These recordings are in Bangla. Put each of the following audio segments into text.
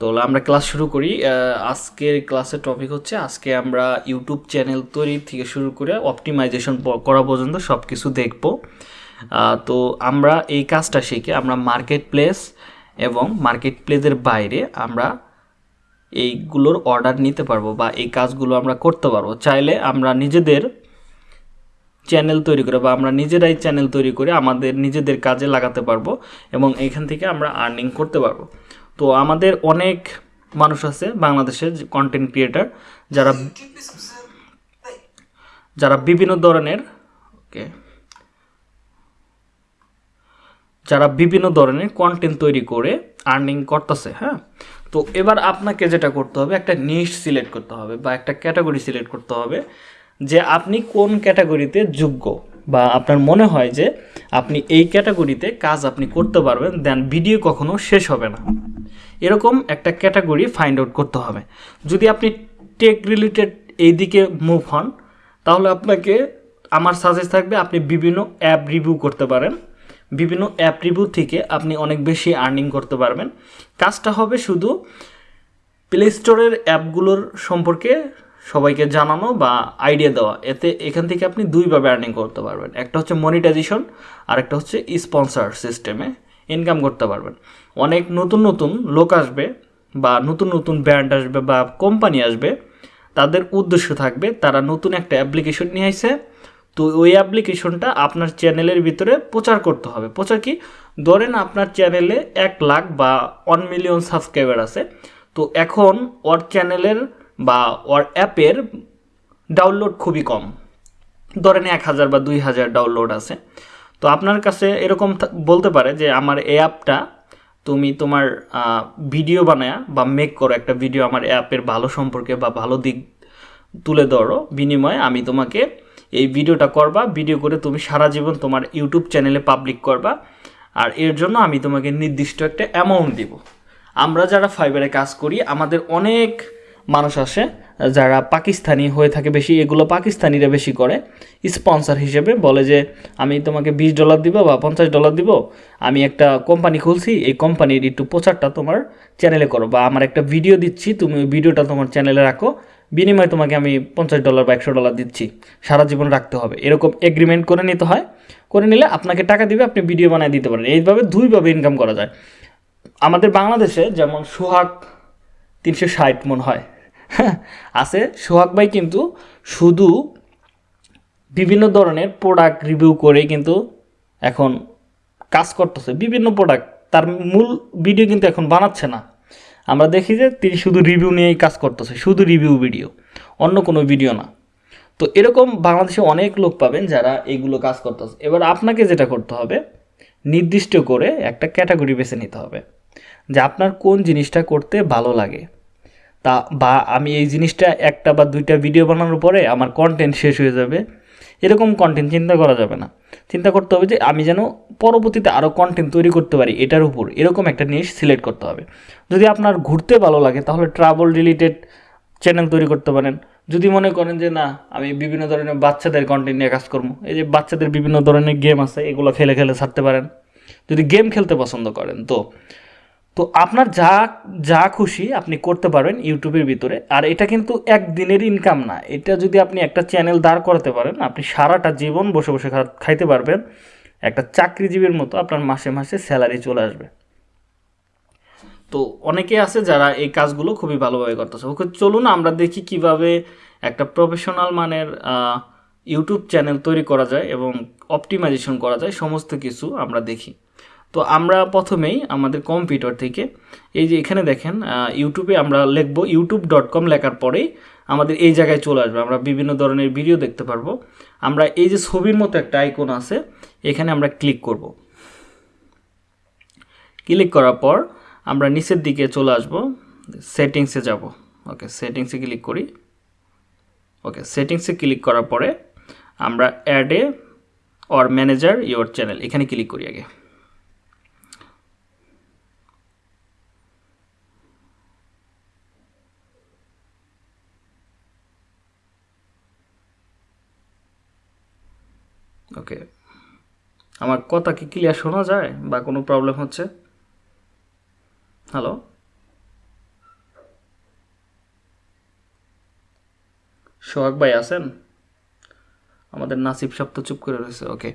তো আমরা ক্লাস শুরু করি। আজকের ক্লাসের টপিক হচ্ছে আজকে আমরা ইউটিউব চ্যানেল তৈরি থেকে শুরু করে অপটিমাইজেশন করা পর্যন্ত সব কিছু দেখব তো আমরা এই কাজটা শিখে আমরা মার্কেট প্লেস এবং মার্কেট প্লেসের বাইরে আমরা এইগুলোর অর্ডার নিতে পারব বা এই কাজগুলো আমরা করতে পারব। চাইলে আমরা নিজেদের চ্যানেল তৈরি করে বা আমরা নিজেরাই চ্যানেল তৈরি করে আমাদের নিজেদের কাজে লাগাতে পারব এবং এখান থেকে আমরা আর্নিং করতে পারব। তো আমাদের অনেক মানুষ আছে বাংলাদেশের কন্টেন্ট ক্রিয়েটার যারা যারা বিভিন্ন ধরনের ওকে যারা বিভিন্ন ধরনের কন্টেন্ট তৈরি করে আর্নিং করতেছে হ্যাঁ? তো এবার আপনাকে যেটা করতে হবে, একটা নিশ সিলেক্ট করতে হবে বা একটা ক্যাটাগরি সিলেক্ট করতে হবে যে আপনি কোন ক্যাটাগরিতে যোগ্য। বা আপনার মনে হয় যে আপনি এই ক্যাটাগরিতে কাজ আপনি করতে পারবেন দেন ভিডিও কখনো শেষ হবে না। এরকম একটা ক্যাটাগরি ফাইন্ড আউট করতে হবে। যদি আপনি টেক রিলেটেড এই দিকে মুভ হন, তাহলে আপনাকে আমার সাজেস্ট থাকবে আপনি বিভিন্ন অ্যাপ রিভিউ করতে পারেন। বিভিন্ন অ্যাপ রিভিউ থেকে আপনি অনেক বেশি আর্নিং করতে পারবেন। কাজটা হবে শুধু প্লে স্টোরের অ্যাপগুলোর সম্পর্কে সবাইকে জানানো বা আইডিয়া দেওয়া। এতে এখান থেকে আপনি দুইভাবে আর্নিং করতে পারবেন। একটা হচ্ছে মনিটাইজেশন আর একটা হচ্ছে স্পন্সর সিস্টেমে ইনকাম করতে পারবেন। অনেক নতুন নতুন লোক আসবে বা নতুন নতুন ব্র্যান্ড আসবে বা কোম্পানি আসবে, তাদের উদ্দেশ্য থাকবে তারা নতুন একটা অ্যাপ্লিকেশন নিয়ে আসে তো ওই অ্যাপ্লিকেশনটা আপনার চ্যানেলের ভিতরে প্রচার করতে হবে। প্রচার কি? ধরেন আপনার চ্যানেলে এক লাখ বা ওয়ান মিলিয়ন সাবস্ক্রাইবার আছে। তো এখন ওর চ্যানেলের বা ওর অ্যাপের ডাউনলোড খুবই কম। ধরেন এক হাজার বা দুই হাজার ডাউনলোড আছে। তো আপনার কাছে এরকম বলতে পারে যে আমার এই অ্যাপটা তুমি তোমার ভিডিও বানায়া বা মেক করো একটা ভিডিও আমার অ্যাপের ভালো সম্পর্কে বা ভালো দিক তুলে ধরো। বিনিময়ে আমি তোমাকে এই ভিডিওটা করবা, ভিডিও করে তুমি সারা জীবন তোমার ইউটিউব চ্যানেলে পাবলিক করবা। আর এর জন্য আমি তোমাকে নির্দিষ্ট একটা অ্যামাউন্ট দিব। আমরা যারা ফাইবারে কাজ করি, আমাদের অনেক মানুষ আসে, যারা পাকিস্তানি হয়ে থাকে বেশি, এগুলো পাকিস্তানিরা বেশি করে। স্পন্সর হিসেবে বলে যে, আমি তোমাকে বিশ ডলার দিব বা পঞ্চাশ ডলার দিব, আমি একটা কোম্পানি খুলছি, এই কোম্পানির একটু প্রচারটা তোমার চ্যানেলে করো বা আমার একটা ভিডিও দিচ্ছি, তুমি ভিডিওটা তোমার চ্যানেলে রাখো, বিনিময়ে তোমাকে আমি পঞ্চাশ ডলার বা একশো ডলার দিচ্ছি। সারা জীবন রাখতে হবে। এরকম এগ্রিমেন্ট করে নিতে হয়। করে নিলে আপনাকে টাকা দিবে, আপনি ভিডিও বানিয়ে দিতে পারেন। এইভাবে দুইভাবে ইনকাম করা যায়। আমাদের বাংলাদেশে যেমন সোহাগ তিনশো ষাট মন হয় আছে। সোহাগ ভাই কিন্তু শুধু বিভিন্ন ধরনের প্রোডাক্ট রিভিউ করে কিন্তু এখন কাজ করতেছে, বিভিন্ন প্রোডাক্ট তার মূল ভিডিও কিন্তু এখন বানাচ্ছে না। আমরা দেখি যে তিনি শুধু রিভিউ নিয়েই কাজ করতেছে, শুধু রিভিউ ভিডিও অন্য কোনো ভিডিও না। তো এরকম বাংলাদেশে অনেক লোক পাবেন যারা এইগুলো কাজ করতেছে। এবার আপনাকে যেটা করতে হবে, নির্দিষ্ট করে একটা ক্যাটাগরি বেছে নিতে হবে, যে আপনার কোন জিনিসটা করতে ভালো লাগে। তা বা আমি এই জিনিসটা একটা বা দুইটা ভিডিও বানানোর পরে আমার কন্টেন্ট শেষ হয়ে যাবে। এরকম কন্টেন্ট চিন্তা করা যাবে না। চিন্তা করতে হবে যে আমি যেন পরবর্তীতে আরও কন্টেন্ট তৈরি করতে পারি এটার উপর। এরকম একটা জিনিস সিলেক্ট করতে হবে। যদি আপনার ঘুরতে ভালো লাগে, তাহলে ট্রাভেল রিলেটেড চ্যানেল তৈরি করতে পারেন। যদি মনে করেন যে না, আমি বিভিন্ন ধরনের বাচ্চাদের কন্টেন্ট নিয়ে কাজ করব, এই যে বাচ্চাদের বিভিন্ন ধরনের গেম আছে, এগুলো খেলে খেলে ছাড়তে পারেন। যদি গেম খেলতে পছন্দ করেন, তো তো আপনার যা যা খুশি আপনি করতে পারবেন ইউটিউবের ভিতরে। আর এটা কিন্তু একদিনের ইনকাম না। এটা যদি আপনি একটা চ্যানেল দাঁড় করাতে পারেন, আপনি সারাটা জীবন বসে বসে খাইতে পারবেন। একটা চাকরিজীবীর মতো আপনার মাসে মাসে স্যালারি চলে আসবে। তো অনেকে আছে যারা এই কাজগুলো খুবই ভালোভাবে করতেছে। ওকে চলুন আমরা দেখি কীভাবে একটা প্রফেশনাল মানের ইউটিউব চ্যানেল তৈরি করা যায় এবং অপটিমাইজেশন করা যায়। সমস্ত কিছু আমরা দেখি। তো আমরা প্রথমেই আমাদের কম্পিউটার থেকে, এই যে এখানে দেখেন ইউটিউবে আমরা লিখব ইউটিউব ডট কম লেখার পরেই আমাদের এই জায়গায় চলে আসবে। আমরা বিভিন্ন ধরনের ভিডিও দেখতে পারব। আমরা এই যে ছবির মতো একটা আইকন আছে, এখানে আমরা ক্লিক করব। ক্লিক করার পর আমরা নিচের দিকে চলে আসব সেটিংসে যাব। ওকে সেটিংসে ক্লিক করি। ওকে সেটিংসে ক্লিক করার পরে আমরা অ্যাডে অর ম্যানেজার ইওর চ্যানেল এখানে ক্লিক করি আগে। ওকে। আমার কথা কি ক্লিয়ার শোনা যায় বা কোনো প্রবলেম হচ্ছে? হ্যালো সোহাগ ভাই আছেন? আমাদের নাসিব সব তো চুপ করে রয়েছে ওকে।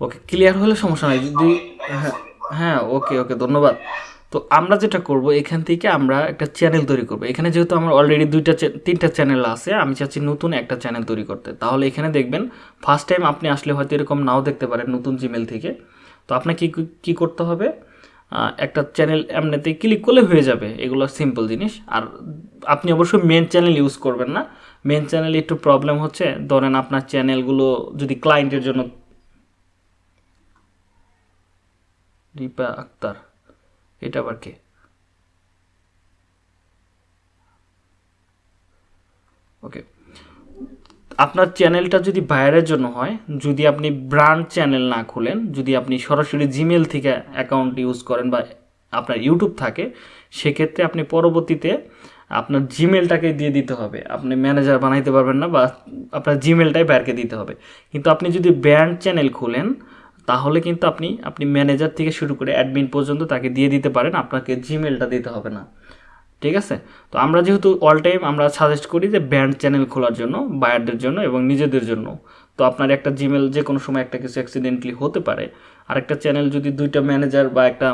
ওকে ক্লিয়ার হলে সমস্যা নাই যদি হ্যাঁ হ্যাঁ ওকে ওকে ধন্যবাদ। তো আমরা যেটা করব, এখান থেকে আমরা একটা চ্যানেল তৈরি করব। এখানে যেহেতু আমার অলরেডি দুইটা তিনটা চ্যানেল আছে, আমি চাচ্ছি নতুন একটা চ্যানেল তৈরি করতে। তাহলে এখানে দেখবেন ফার্স্ট টাইম আপনি আসলে হয়তো এরকম নাও দেখতে পারেন নতুন জিমেল থেকে। তো আপনাকে কি কি করতে হবে? একটা চ্যানেল এমনিতে ক্লিক করলে হয়ে যাবে। এগুলো সিম্পল জিনিস। আর আপনি অবশ্যই মেন চ্যানেল ইউজ করবেন না। মেন চ্যানেলে একটু প্রবলেম হচ্ছে। ধরেন আপনার চ্যানেলগুলো যদি ক্লায়েন্টের জন্য রিপা আক্তার। এটা আবার কে? ওকে আপনার চ্যানেলটা যদি বাইরের জন্য হয়, যদি আপনি ব্র্যান্ড চ্যানেল না খুলেন, যদি আপনি সরাসরি জিমেল থেকে অ্যাকাউন্ট ইউজ করেন বা আপনার ইউটিউব থাকে, সেক্ষেত্রে আপনি পরবর্তীতে আপনার জিমেলটাকে দিয়ে দিতে হবে। আপনি ম্যানেজার বানাইতে পারবেন না বা আপনার জিমেলটাই বাইরকে দিতে হবে। কিন্তু আপনি যদি ব্র্যান্ড চ্যানেল খুলেন তাহলে কিন্তু আপনি আপনি ম্যানেজার থেকে শুরু করে অ্যাডমিন পর্যন্ত তাকে দিয়ে দিতে পারেন, আপনাকে জিমেলটা দিতে হবে না। ঠিক আছে? তো আমরা যেহেতু অল টাইম আমরা সাজেস্ট করি যে ব্যান্ড চ্যানেল খোলার জন্য বায়ারদের জন্য এবং নিজেদের জন্য। তো আপনার একটা জিমেল যে কোনো সময় একটা কিছু অ্যাক্সিডেন্টলি হতে পারে। আরেকটা চ্যানেল যদি দুইটা ম্যানেজার বা একটা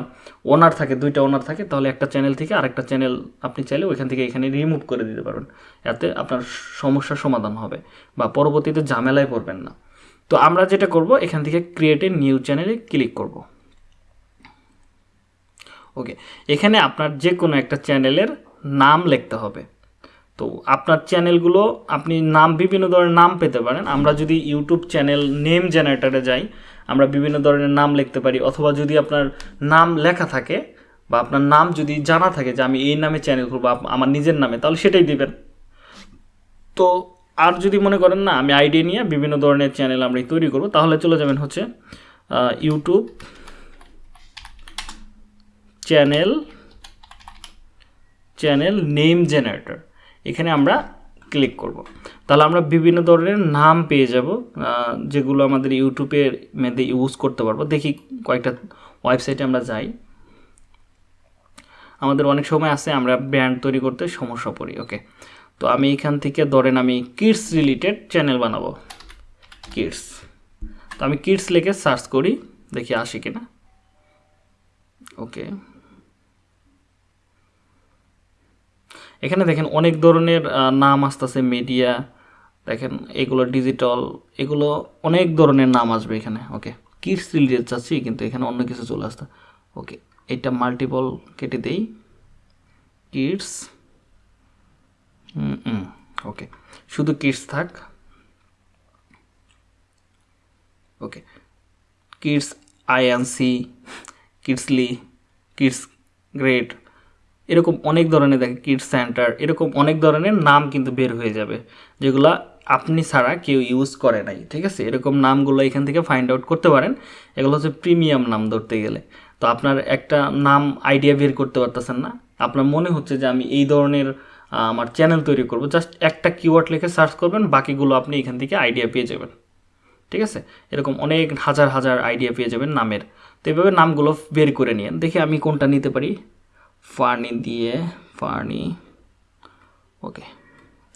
ওনার থাকে, দুইটা ওনার থাকে, তাহলে একটা চ্যানেল থেকে আরেকটা চ্যানেল আপনি চাইলে ওইখান থেকে এখানে রিমুভ করে দিতে পারবেন। এতে আপনার সমস্যার সমাধান হবে বা পরবর্তীতে ঝামেলায় পড়বেন না। তো আমরা যেটা করব, এখান থেকে ক্রিয়েট এ নিউ চ্যানেলে ক্লিক করব। ওকে এখানে আপনার যে কোনো একটা চ্যানেলের নাম লিখতে হবে। তো আপনার চ্যানেলগুলো আপনি নাম, বিভিন্ন ধরনের নাম পেতে পারেন। আমরা যদি ইউটিউব চ্যানেল নেম জেনারেটারে যাই, আমরা বিভিন্ন ধরনের নাম লিখতে পারি। অথবা যদি আপনার নাম লেখা থাকে, বা আপনার নাম যদি জানা থাকে যে আমি এই নামে চ্যানেল করব আমার নিজের নামে, তাহলে সেটাই দিবেন। তো আর যদি মনে করেন না, আমি আইডিয়া নিয়ে বিভিন্ন ধরনের চ্যানেল আমরা তৈরি করব, তাহলে চলে যাবেন হচ্ছে YouTube channel channel name generator. এখানে আমরা ক্লিক করব। তাহলে আমরা বিভিন্ন ধরনের নাম পেয়ে যাব যেগুলো আমাদের ইউটিউবের মধ্যে ইউজ করতে পারব। দেখি কয়েকটা ওয়েবসাইটে আমরা যাই। আমাদের অনেক সময় আছে, আমরা ব্র্যান্ড তৈরি করতে সমস্যা পড়ি ওকে তো আমি এখান থেকে ধরেন আমি কিডস রিলেটেড চ্যানেল বানাবো। কিডস। তো আমি কিডস লিখে সার্চ করি, দেখি আসে কিনা। ওকে। এখানে দেখেন অনেক ধরনের নাম আসতেছে মিডিয়া দেখেন এগুলো ডিজিটাল এগুলো অনেক ধরনের নাম আসবে এখানে। ওকে। কিডস রিলেটেড চাচ্ছি, কিন্তু এখানে অন্য কিছু চলে আসতে। ওকে, এটা মাল্টিপল কেটে দেই। কিডস। ওকে শুধু কিডস থাক। Okay kids INC kidsly kids grade এরকম অনেক ধরনের দেখে কিডস সেন্টার এরকম অনেক ধরনের নাম কিন্তু বের হয়ে যাবে, যেগুলো আপনি ছাড়া কেউ ইউজ করে নাই, ঠিক আছে? এরকম নামগুলো এখান থেকে ফাইন্ড আউট করতে পারেন। এগুলো হচ্ছে প্রিমিয়াম নাম ধরতে গেলে। তো আপনার একটা নাম আইডিয়া বের করতে পারতেছেন না। আপনার মনে হচ্ছে যে আমি এই ধরনের আমার চ্যানেল তৈরি করব। জাস্ট একটা কিওয়ার্ড লিখে সার্চ করবেন, বাকিগুলো আপনি এখান থেকে আইডিয়া পেয়ে যাবেন। ঠিক আছে? এরকম অনেক হাজার হাজার আইডিয়া পেয়ে যাবেন নামের। তো এভাবে নামগুলো বের করে নিয়ে দেখি আমি কোনটা নিতে পারি। ফার্নি দিয়ে ফার্নি ওকে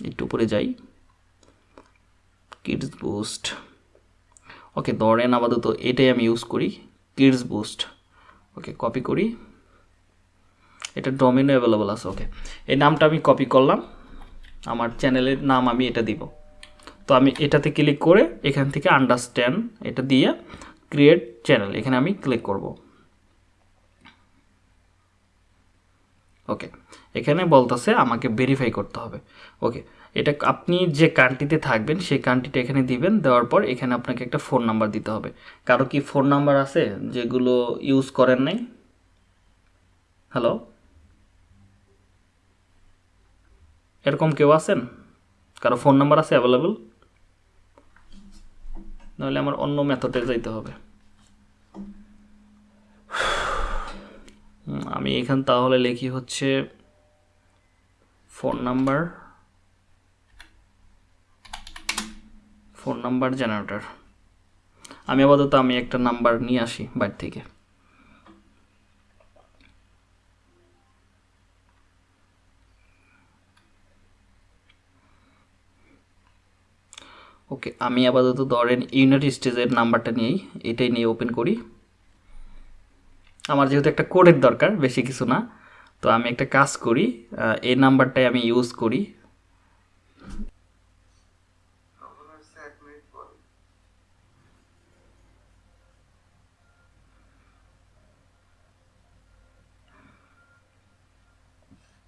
একটু উপরে যাই। কিডস বুস্ট ওকে ধরেন আপাতত এটাই আমি ইউজ করি। কিডস বুস্ট ওকে কপি করি। এটা ডোমিনো অ্যাভেলেবল আছে ওকে এই নামটা আমি কপি করলাম, আমার চ্যানেলের নাম আমি এটা দিব। তো আমি এটাতে ক্লিক করে এখান থেকে আন্ডারস্ট্যান্ড এটা দিয়ে ক্রিয়েট চ্যানেল এখানে আমি ক্লিক করব। ওকে এখানে বলতেছে আমাকে ভেরিফাই করতে হবে। ওকে এটা আপনি যে কান্ট্রিতে থাকবেন, সেই কান্ট্রিটা এখানে দিবেন, দেওয়ার পর এখানে আপনাকে একটা ফোন নাম্বার দিতে হবে। কারও কি ফোন নাম্বার আছে যেগুলো ইউজ করেন নাই? হ্যালো এরকম কেউ আছেন? কারও ফোন নাম্বার আছে অ্যাভেলেবল নাহলে আমার অন্য মেথডে যাইতে হবে। আমি এখান তাহলে লিখি হচ্ছে phone number phone number generator আমি আপাতত আমি একটা নাম্বার নিয়ে আসি বাড়ি থেকে। ওকে আমি আপাতত ধরেন ইউনাইটেড স্টেজের নাম্বারটা নিয়েই এটাই নিয়ে ওপেন করি। আমার যেহেতু একটা কোডের দরকার বেশি কিছু না তো আমি একটা কাজ করি এই নাম্বারটাই আমি ইউজ করি।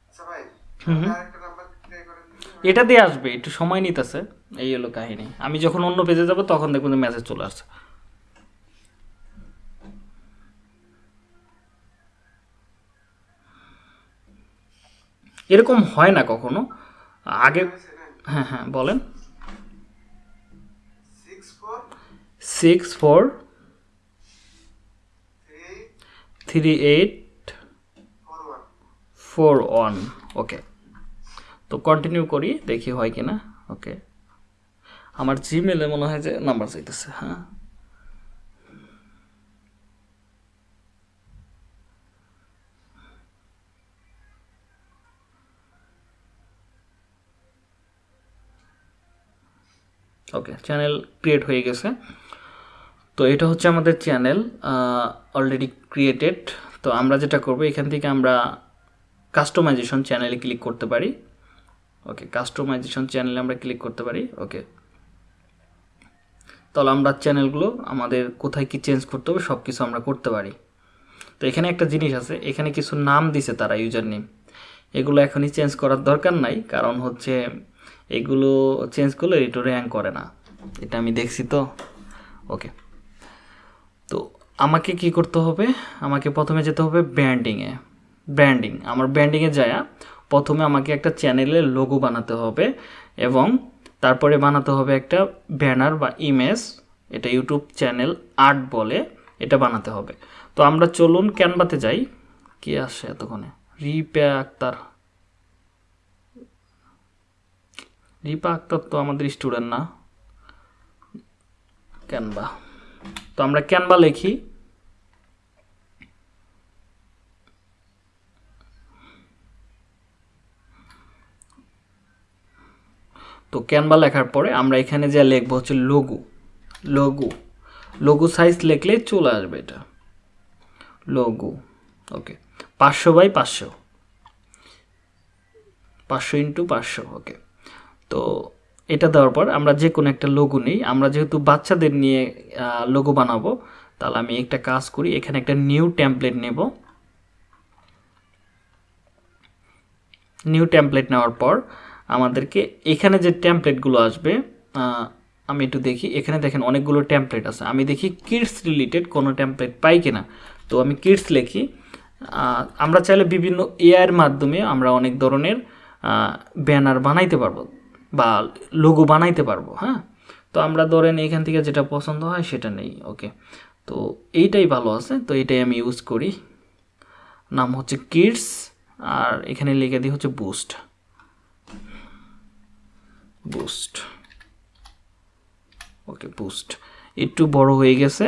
আচ্ছা। এটা দিয়ে আসবে একটু সময় নিতেছে। এই হলো কাহিনী। আমি যখন অন্য পেজে যাব তখন দেখবেন মেসেজ চলে আসছে। এরকম হয় না কখনো? আগে হ্যাঁ হ্যাঁ বলেন। Six four three eight four one okay তো কন্টিনিউ করি দেখি হয় কি না ওকে আমার জিমেলে মনে হয় যে নাম্বার চাইতেছে হ্যাঁ। ওকে চ্যানেল ক্রিয়েট হয়ে গেছে। তো এটা হচ্ছে আমাদের চ্যানেল অলরেডি ক্রিয়েটেড তো আমরা যেটা করব, এখান থেকে আমরা কাস্টমাইজেশন চ্যানেলে ক্লিক করতে পারি। ওকে কাস্টমাইজেশন চ্যানেলে আমরা ক্লিক করতে পারি। ওকে তাহলে আমরা চ্যানেলগুলো আমাদের কোথায় কি চেঞ্জ করতে হবে সব কিছু আমরা করতে পারি। তো এখানে একটা জিনিস আছে, এখানে কিছু নাম দিছে তারা ইউজার নেম এগুলো এখনই চেঞ্জ করার দরকার নাই, কারণ হচ্ছে এগুলো চেঞ্জ করলে এটা র্যাঙ্ক করে না। এটা আমি দেখছি তো। ওকে তো আমাকে কি করতে হবে? আমাকে প্রথমে যেতে হবে ব্র্যান্ডিংয়ে ব্র্যান্ডিং আমার ব্র্যান্ডিংয়ে যায় প্রথমে আমাকে একটা চ্যানেলের লোগো বানাতে হবে এবং তারপরে বানাতে হবে একটা ব্যানার বা ইমেজ এটা ইউটিউব চ্যানেল আর্ট বলে, এটা বানাতে হবে। তো আমরা চলুন ক্যানভাতে যাই। কি আসে এতক্ষণে? রিপা আক্তার রিপা আক্তার তো আমাদের স্টুডেন্ট না। ক্যানভা তো আমরা ক্যানভা লিখি। তো ক্যানভা লেখার পরে আমরা এখানে যা লিখব হচ্ছে লঘু লঘু লঘু সাইজ লিখলে চলে আসবে এটা। লঘু ওকে পাঁচশো বাই পাঁচশো। পাঁচশো ইন্টু পাঁচশো ওকে তো এটা দেওয়ার পর আমরা যে কোনো একটা লোগো নিই, আমরা যেহেতু বাচ্চাদের নিয়ে লোগো বানাবো, তাহলে আমি একটা কাজ করি, এখানে একটা নিউ টেমপ্লেট নেব। নিউ টেমপ্লেট নেওয়ার পর আমাদেরকে এখানে যে টেমপ্লেটগুলো আসবে আমি একটু দেখি। এখানে দেখেন অনেকগুলো টেমপ্লেট আছে। আমি দেখি কিডস রিলেটেড কোনো টেমপ্লেট পাই কিনা। তো আমি কিডস লিখি। আমরা চাইলে বিভিন্ন এআইয়ের মাধ্যমে আমরা অনেক ধরনের ব্যানার বানাইতে পারব বা লোগো বানাইতে পারব হ্যাঁ? তো আমরা ধরেন এখান থেকে যেটা পছন্দ হয় সেটা নেই ওকে তো এইটাই ভালো আছে। তো এইটাই আমি ইউজ করি। নাম হচ্ছে কিডস আর এখানে লিখে দিই হচ্ছে বুস্ট বুস্ট ওকে বুস্ট একটু বড় হয়ে গেছে,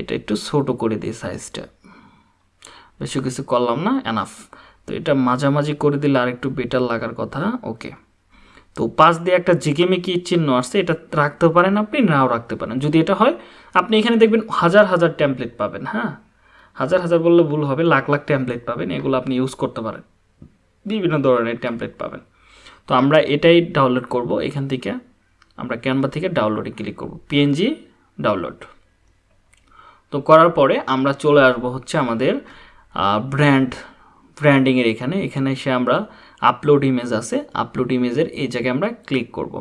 এটা একটু ছোট করে দিই সাইজটা বেশি কিছু করলাম না এনাফ তো এটা মাঝামাঝি করে দিলে আর একটু বেটার লাগার কথা ওকে তো পাশ দিয়ে একটা ঝিকিমিকি চিহ্ন আসছে, এটা রাখতে পারেন আপনি, নাও রাখতে পারেন। যদি এটা হয়, আপনি এখানে দেখবেন হাজার হাজার ট্যাম্পলেট পাবেন হ্যাঁ? হাজার হাজার বললে ভুল হবে, লাখ লাখ ট্যাম্পলেট পাবেন, এগুলো আপনি ইউজ করতে পারেন। বিভিন্ন ধরনের ট্যাম্পলেট পাবেন। তো আমরা এটাই ডাউনলোড করব, এখান থেকে আমরা ক্যানভা থেকে ডাউনলোডে ক্লিক করব পিএনজি ডাউনলোড তো করার পরে আমরা চলে আসব হচ্ছে আমাদের ব্র্যান্ড ব্র্যান্ডিংয়ের এখানে এখানে এসে আমরা আপলোড ইমেজ আছে আপলোড ইমেজের এই জায়গায় আমরা ক্লিক করব।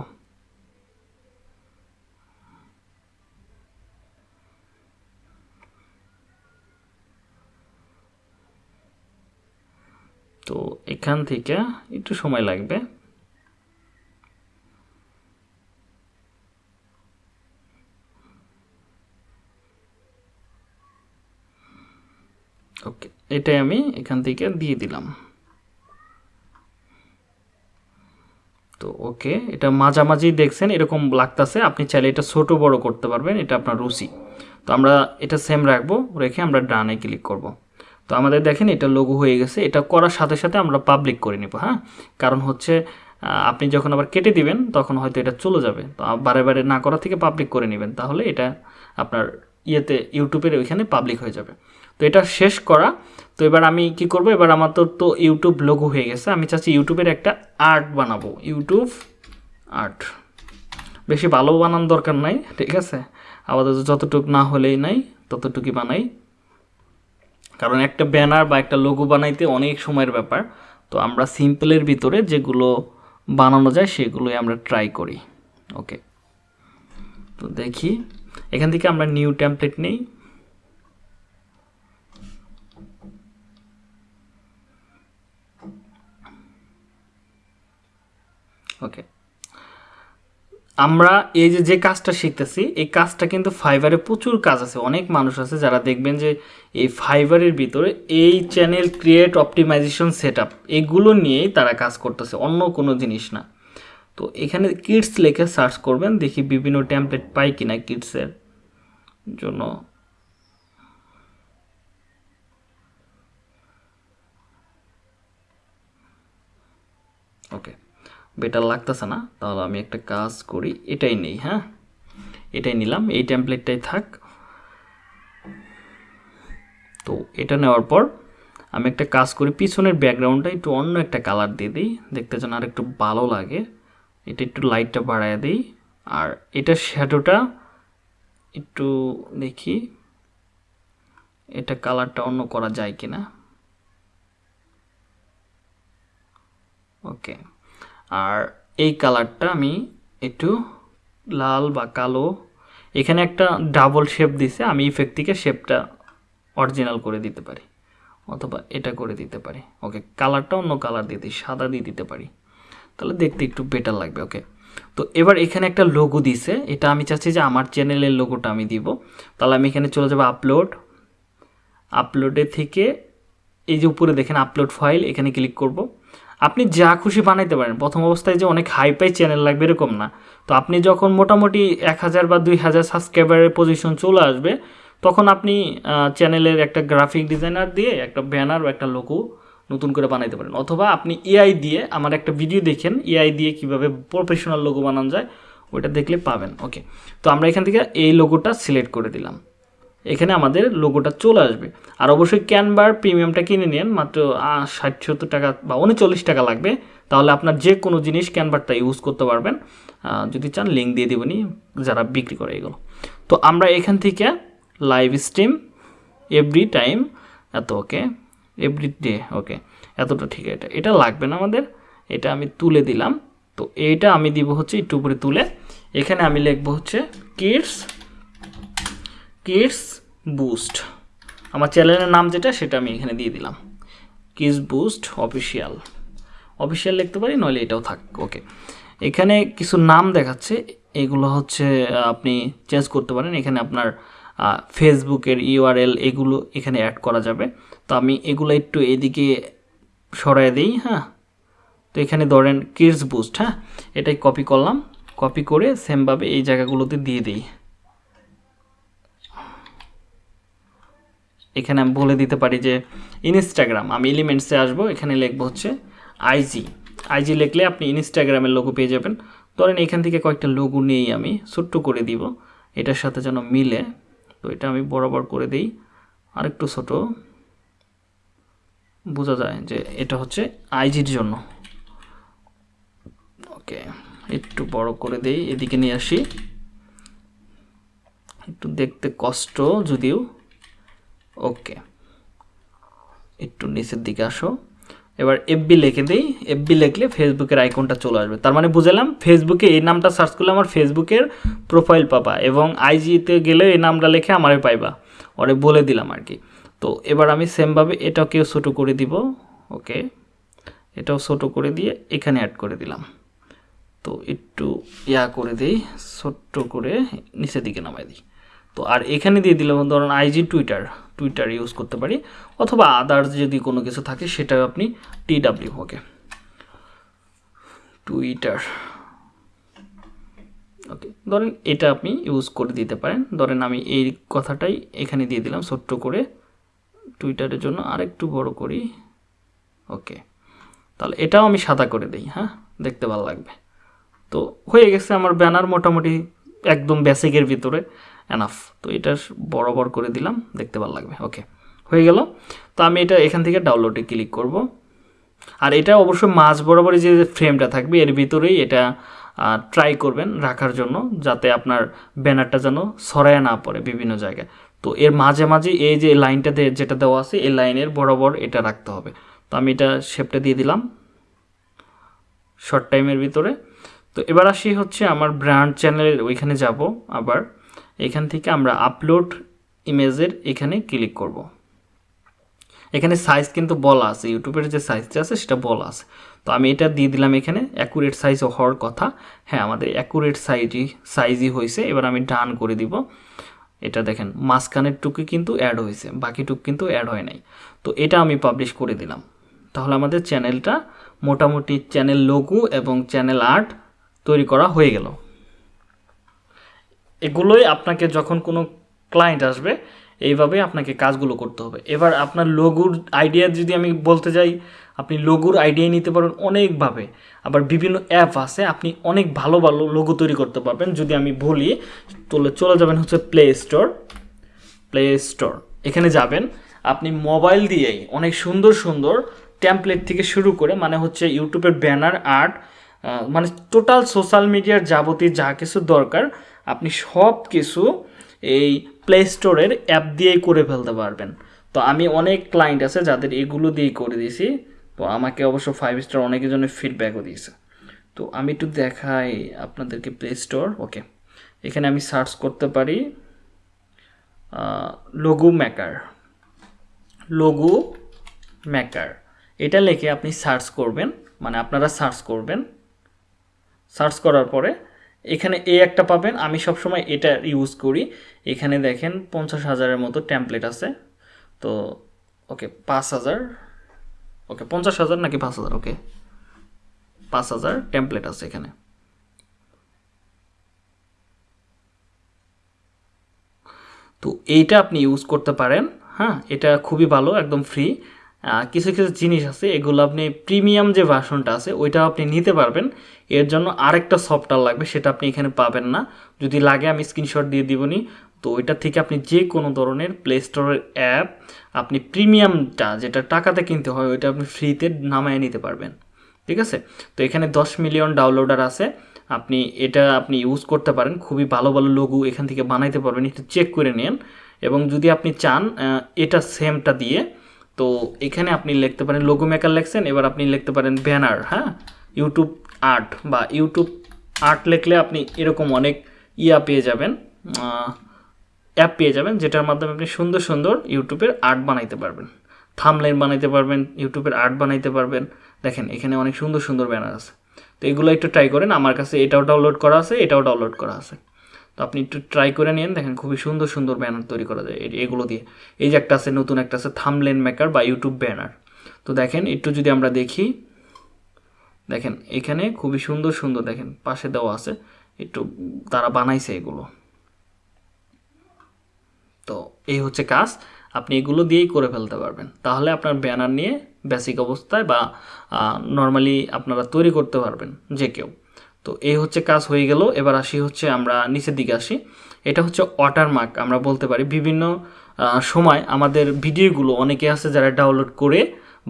তো এখান থেকে একটু সময় লাগবে। ওকে এটাই আমি এখান থেকে দিয়ে দিলাম। তো ওকে এটা মাঝামাঝি দেখছেন, এরকম লাগতেছে, আপনি চাইলে এটা ছোট বড় করতে পারবেন, এটা আপনার রুচি। তো আমরা এটা সেম রাখব, রেখে আমরা ডানে ক্লিক করব। তো আমাদের দেখেন, এটা লোগো হয়ে গেছে, এটা করার সাথে সাথে আমরা পাবলিক করে নেব হ্যাঁ? কারণ হচ্ছে আপনি যখন আবার কেটে দিবেন, তখন হয়তো এটা চলে যাবে। তো বারে বারে না করা থেকে পাবলিক করে নেবেন, তাহলে এটা আপনার ইয়েতে ইউটিউবের ওইখানে পাবলিক হয়ে যাবে। তো এটা শেষ করা। তো এবার আমি কি করব? এবার আমার তো তো ইউটিউব লোগো হয়ে গেছে। আমি চাচ্ছি ইউটিউবের একটা আর্ট বানাবো। ইউটিউব আর্ট বেশি ভালো বানান দরকার নাই, ঠিক আছে? আপাতত যতটুক না হলেই নাই, ততটুকুই বানাই। কারণ একটা ব্যানার বা একটা লোগো বানাইতে অনেক সময়ের ব্যাপার। তো আমরা সিম্পলের ভিতরে যেগুলো বানানো যায়, সেগুলোই আমরা ট্রাই করি। ওকে তো দেখি। এখান থেকে আমরা নিউ টেমপ্লেট নেই। ওকে আমরা এই যে যে কাজটা শিখতেছি, এই কাজটা কিন্তু ফাইবারে প্রচুর কাজ আছে। অনেক মানুষ আছে যারা দেখবেন যে, এই ফাইবারের ভিতরে এই channel create optimization set up এগুলো নিয়েই তারা কাজ করতেছে, অন্য কোনো জিনিস না। তো এখানে কিডস লেখে সার্চ করবেন, দেখি বিভিন্ন টেমপ্লেট পাই কিনা কিডসের জন্য। ওকে বেটার লাগতেছে না, তাহলে আমি একটা কাজ করি, এটাই নেই হ্যাঁ? এটাই নিলাম, এই টেমপ্লেটটাই থাক। তো এটা নেওয়ার পর আমি একটা কাজ করি, পিছনের ব্যাকগ্রাউন্ডটা একটু অন্য একটা কালার দিয়ে দিই দেখতে যেন আর একটু ভালো লাগে। এটা একটু লাইটটা বাড়ায় দিই, আর এটা শ্যাডোটা একটু দেখি, এটা কালারটা অন্য করা যায় কিনা। ওকে আর এই কালারটা আমি একটু লাল বা কালো, এখানে একটা ডাবল শেপ দিছে, আমি ইফেক্ট থেকে শেপটা অরিজিনাল করে দিতে পারি, অথবা এটা করে দিতে পারি। ওকে কালারটা অন্য কালার দিয়ে দিই, সাদা দিয়ে দিতে পারি। তাহলে দেখতে একটু বেটার লাগবে ওকে তো এবার এখানে একটা লোগো দিছে, এটা আমি চাচ্ছি যে আমার চ্যানেলের লোগোটা আমি দিব। তাহলে আমি এখানে চলে যাব আপলোড আপলোডে থেকে এই যে উপরে দেখেন আপলোড ফাইল এখানে ক্লিক করব। আপনি যা খুশি বানাইতে পারেন। প্রথম অবস্থায় যে অনেক হাই পাই চ্যানেল লাগবে এরকম না। তো আপনি যখন মোটামুটি এক হাজার বা দুই হাজার সাবস্ক্রাইবারের পজিশন চলে আসবে, তখন আপনি চ্যানেলের একটা গ্রাফিক ডিজাইনার দিয়ে একটা ব্যানার বা একটা লোগো নতুন করে বানাইতে পারেন। অথবা আপনি এআই দিয়ে আমার একটা ভিডিও দেখেন এআই দিয়ে কীভাবে প্রফেশনাল লোগো বানানো যায়, ওইটা দেখলে পাবেন। ওকে তো আমরা এখান থেকে এই লোগোটা সিলেক্ট করে দিলাম। এখানে আমাদের লোগোটা চলে আসবে। আর অবশ্যই ক্যানভার প্রিমিয়ামটা কিনে নিন, মাত্র ষাট, সত্তর টাকা বা উনচল্লিশ টাকা লাগবে। তাহলে আপনার যে কোনো জিনিস ক্যানভারটা ইউজ করতে পারবেন। যদি চান লিঙ্ক দিয়ে দেবনি যারা বিক্রি করে এগুলো। তো আমরা এখান থেকে লাইভ স্ট্রিম এভরি টাইম এত ওকে এভরি ডে ওকে এতটা ঠিক, এটা এটা লাগবে না আমাদের। এটা আমি তুলে দিলাম। তো এইটা আমি দিব হচ্ছে, একটু উপরে তুলে। এখানে আমি লিখব হচ্ছে কিডস কিডস বুস্ট আমার চ্যানেলের নাম যেটা, সেটা আমি এখানে দিয়ে দিলাম। কিডস বুস্ট অফিসিয়াল অফিসিয়াল লিখতে পারি, নইলে এটাও থাক ওকে এখানে কিছু নাম দেখাচ্ছে, এগুলো হচ্ছে আপনি চেঞ্জ করতে পারেন। এখানে আপনার ফেসবুকের ইউআরএল এগুলো এখানে অ্যাড করা যাবে। তো আমি এগুলো একটু এদিকে সরাই দিই হ্যাঁ। তো এখানে ধরেন কিডস বুস্ট হ্যাঁ। এটাই কপি করলাম। কপি করে সেমভাবে এই জায়গাগুলোতে দিয়ে দিই। এখানে আমি বলে দিতে পারি যে ইনস্টাগ্রাম আমি এলিমেন্টসে আসব, এখানে লিখব হচ্ছে আইজি আইজি লিখলে আপনি ইনস্টাগ্রামের লোগো পেয়ে যাবেন। ধরেন এখান থেকে কয়েকটা লোগো নিয়েই আমি, ছোট্ট করে দিব। এটার সাথে যেন মিলে, তো এটা আমি বরাবর করে দিই। আরেকটু ছোট। বোঝা যায় যে এটা হচ্ছে আইজির জন্য। ওকে, একটু বড় করে দেই, এদিকে নিয়ে আসি। একটু দেখতে কষ্ট যদিও। ওকে একটু নিচের দিকে আসো। এবার এফবি লিখে দিই। এফবি লিখলে ফেসবুকের আইকনটা চলে আসবে। তার মানে বুঝলাম ফেসবুকে এই নামটা সার্চ করলে আমার ফেসবুকের প্রোফাইল পাবা এবং আইজিতে গেলে এই নামটা লিখে আমারে পাইবা। ওরে বলে দিলাম আর কি তো এবার আমি সেমভাবে এটাকেও ছোটো করে দিব। ওকে এটাও ছোটো করে দিয়ে এখানে অ্যাড করে দিলাম। তো একটু ইয়া করে দিই, ছোট্ট করে নিচের দিকে নামাই দিই। তো আর এখানে দিয়ে দিলাম ধরুন আইজি টুইটার টুইটার ইউজ করতে পারি, অথবা আদার্স যদি কোনো কিছু থাকে সেটা আপনি টি ডাব্লিউ ওকে টুইটার ওকে ধরেন এটা আপনি ইউজ করে দিতে পারেন। ধরেন আমি এই কথাটাই এখানে দিয়ে দিলাম ছোট্ট করে টুইটারের জন্য আরেকটু বড় করি ওকে তাহলে এটাও আমি সাদা করে দিই হ্যাঁ দেখতে ভালো লাগবে। তো হয়ে গেছে আমার ব্যানার মোটামুটি একদম বেসিকের ভিতরে। এনাফ তো এটা বরাবর করে দিলাম, দেখতে ভালো লাগবে। ওকে হয়ে গেল। তো আমি এটা এখান থেকে ডাউনলোডে ক্লিক করব। আর এটা অবশ্য মাঝ বরাবরই যে ফ্রেমটা থাকবে, এর ভিতরেই এটা ট্রাই করবেন রাখার জন্য, যাতে আপনার ব্যানারটা যেন সরায় না পড়ে বিভিন্ন জায়গায়। তো এর মাঝে মাঝে এই যে লাইনটাতে যেটা দেওয়া আছে, এই লাইনের বরাবর এটা রাখতে হবে। তো আমি এটা শেপটা দিয়ে দিলাম। শর্ট টাইমের ভিতরে। তো এবার আসি হচ্ছে আমার ব্র্যান্ড চ্যানেলের ওইখানে যাব আবার। এখান থেকে আমরা আপলোড ইমেজের এখানে ক্লিক করব। এখানে সাইজ কিন্তু বলা আছে, ইউটিউবের যে সাইজটা আছে সেটা বলা আছে। তো আমি এটা দিয়ে দিলাম এখানে অ্যাকুরেট সাইজ হওয়ার কথা। হ্যাঁ আমাদের অ্যাকুরেট সাইজই সাইজই হয়েছে, এবার আমি ডান করে দিব। এটা দেখেন, মাঝখানের টুকু কিন্তু অ্যাড হয়েছে, বাকি টুক কিন্তু অ্যাড হয় নাই। তো এটা আমি পাবলিশ করে দিলাম। তাহলে আমাদের চ্যানেলটা মোটামুটি চ্যানেল লোগো এবং চ্যানেল আর্ট তৈরি করা হয়ে গেল। এগুলোই আপনাকে যখন কোনো ক্লায়েন্ট আসবে এইভাবে আপনাকে কাজগুলো করতে হবে। এবার আপনার লোগোর আইডিয়া যদি আমি বলতে যাই, আপনি লোগোর আইডিয়া নিতে পারেন অনেকভাবে। আবার বিভিন্ন অ্যাপ আছে, আপনি অনেক ভালো ভালো লোগো তৈরি করতে পারবেন। যদি আমি বলি তাহলে চলে যাবেন হচ্ছে প্লে স্টোর প্লে স্টোর এখানে যাবেন। আপনি মোবাইল দিয়েই অনেক সুন্দর সুন্দর ট্যাম্পলেট থেকে শুরু করে মানে হচ্ছে ইউটিউবের ব্যানার আর্ট মানে টোটাল সোশ্যাল মিডিয়ার যাবতীয় যা কিছু দরকার আপনি সব কিছু এই প্লে স্টোরের অ্যাপ দিয়েই করে ফেলতে পারবেন। তো আমি অনেক ক্লায়েন্ট আছে যাদের এগুলো দিয়েই করে দিয়েছি। তো আমাকে অবশ্য ফাইভ স্টার অনেকের জন্য ফিডব্যাকও দিয়েছে। তো আমি একটু দেখাই আপনাদেরকে প্লে স্টোর ওকে এখানে আমি সার্চ করতে পারি লোগো মেকার লোগো মেকার এটা লেখে আপনি সার্চ করবেন মানে আপনারা সার্চ করবেন। সার্চ করার পরে এখানে এ একটা পাবেন। আমি সবসময় এটা ইউজ করি। এখানে দেখেন পঞ্চাশ হাজারের মতো ট্যাম্পলেট আছে। তো ওকে পাঁচ হাজার। ওকে পঞ্চাশ হাজার নাকি পাঁচ হাজার? ওকে পাঁচ হাজার ট্যাম্পলেট আছে এখানে। তো এইটা আপনি ইউজ করতে পারেন। হ্যাঁ এটা খুবই ভালো, একদম ফ্রি কিছু কিছু জিনিস আছে। এগুলো আপনি প্রিমিয়াম যে ভার্সনটা আছে ওইটা আপনি নিতে পারবেন। এর জন্য আরেকটা সফটওয়্যার লাগবে, সেটা আপনি এখানে পাবেন না। যদি লাগে, আমি স্ক্রিনশট দিয়ে দিবনি। তো ওইটা থেকে আপনি যে কোনো ধরনের প্লে স্টোরের অ্যাপ আপনি প্রিমিয়ামটা যেটা টাকাতে কিনতে হয়, ওইটা আপনি ফ্রিতে নামায় নিতে পারবেন। ঠিক আছে? তো এখানে দশ মিলিয়ন ডাউনলোডার আছে। আপনি এটা আপনি ইউজ করতে পারেন। খুবই ভালো ভালো লোগো এখান থেকে বানাইতে পারবেন। একটু চেক করে নিন। এবং যদি আপনি চান এটা সেমটা দিয়ে, তো এখানে আপনি লিখতে পারেন লোগো মেকার লেখছেন, এবার আপনি লিখতে পারেন ব্যানার হ্যাঁ? ইউটিউব আর্ট বা ইউটিউব আর্ট লিখলে আপনি এরকম অনেক ইয়া পেয়ে যাবেন অ্যাপ পেয়ে যাবেন, যেটার মাধ্যমে আপনি সুন্দর সুন্দর ইউটিউবের আর্ট বানাইতে পারবেন। থামলাইন বানাইতে পারবেন, ইউটিউবের আর্ট বানাইতে পারবেন। দেখেন, এখানে অনেক সুন্দর সুন্দর ব্যানার আছে। তো এগুলো একটু ট্রাই করেন, আমার কাছে এটাও ডাউনলোড করা আছে, এটাও ডাউনলোড করা আছে। তো আপনি একটু ট্রাই করে নিন দেখেন খুবই সুন্দর সুন্দর ব্যানার তৈরি করা যায় এগুলো দিয়ে। এই যে একটা আছে, নতুন একটা আছে, থামলেন মেকার বা ইউটিউব ব্যানার। তো দেখেন, একটু যদি আমরা দেখি দেখেন, এখানে খুবই সুন্দর সুন্দর দেখেন, পাশে দেওয়া আছে। একটু তারা বানাইছে এগুলো। তো এই হচ্ছে কাজ। আপনি এগুলো দিয়েই করে ফেলতে পারবেন। তাহলে আপনার ব্যানার নিয়ে বেসিক অবস্থায় বা নর্মালি আপনারা তৈরি করতে পারবেন, যে কেউ। তো এই হচ্ছে কাজ হয়ে গেল। এবার আসি হচ্ছে আমরা নিচের দিকে আসি। এটা হচ্ছে ওয়াটারমার্ক আমরা বলতে পারি বিভিন্ন সময় আমাদের ভিডিওগুলো অনেকে আছে যারা ডাউনলোড করে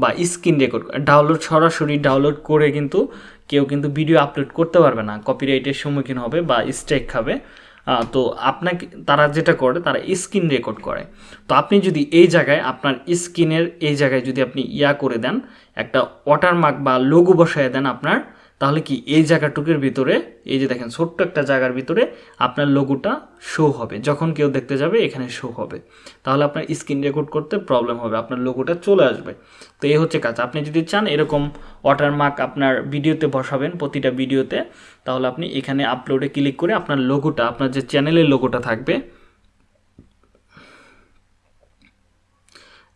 বা স্ক্রিন রেকর্ড ডাউনলোড সরাসরি ডাউনলোড করে কিন্তু কেউ কিন্তু ভিডিও আপলোড করতে পারবে না। কপিরাইটের সম্মুখীন হবে বা স্ট্রাইক খাবে। তো আপনাকে, তারা যেটা করে, তারা স্ক্রিন রেকর্ড করে। তো আপনি যদি এই জায়গায়, আপনার স্ক্রিনের এই জায়গায় যদি আপনি ইয়া করে দেন, একটা ওয়াটারমার্ক বা লোগো বসায় দেন আপনার তাহলে কি এই জায়গাটুকের ভিতরে, এই যে দেখেন, ছোট্ট একটা জায়গার ভিতরে আপনার লোগোটা শো হবে। যখন কেউ দেখতে যাবে, এখানে শো হবে। তাহলে আপনার স্ক্রিন রেকর্ড করতে প্রবলেম হবে, আপনার লোগোটা চলে আসবে। তো এই হচ্ছে কাজ। আপনি যদি চান এরকম ওয়াটারমার্ক আপনার ভিডিওতে বসাবেন, প্রতিটা ভিডিওতে তাহলে আপনি এখানে আপলোডে ক্লিক করে আপনার লোগোটা আপনার যে চ্যানেলের লোগোটা থাকবে,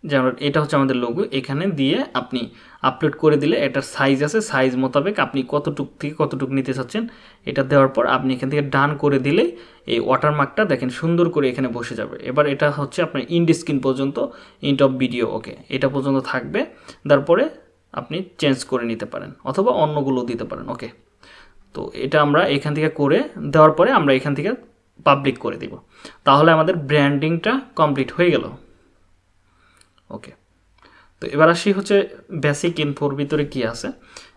যেমন এটা হচ্ছে আমাদের লোগো এখানে দিয়ে আপনি আপলোড করে দিলে এটার সাইজ আছে সাইজ মোতাবেক আপনি কতটুক থেকে কতটুক নিতে চাচ্ছেন, এটা দেওয়ার পর আপনি এখান থেকে ডান করে দিলে এই ওয়াটারমার্কটা দেখেন সুন্দর করে এখানে বসে যাবে। এবার এটা হচ্ছে আপনার ইন্ড স্ক্রিন পর্যন্ত ইন্ট অফ ভিডিও ওকে এটা পর্যন্ত থাকবে। তারপরে আপনি চেঞ্জ করে নিতে পারেন, অথবা অন্যগুলো দিতে পারেন ওকে তো এটা আমরা এখান থেকে করে দেওয়ার পরে আমরা এখান থেকে পাবলিক করে দিব। তাহলে আমাদের ব্র্যান্ডিংটা কমপ্লিট হয়ে গেল ওকে তো এবার আসি হচ্ছে বেসিক ইনফোর ভিতরে কি আছে।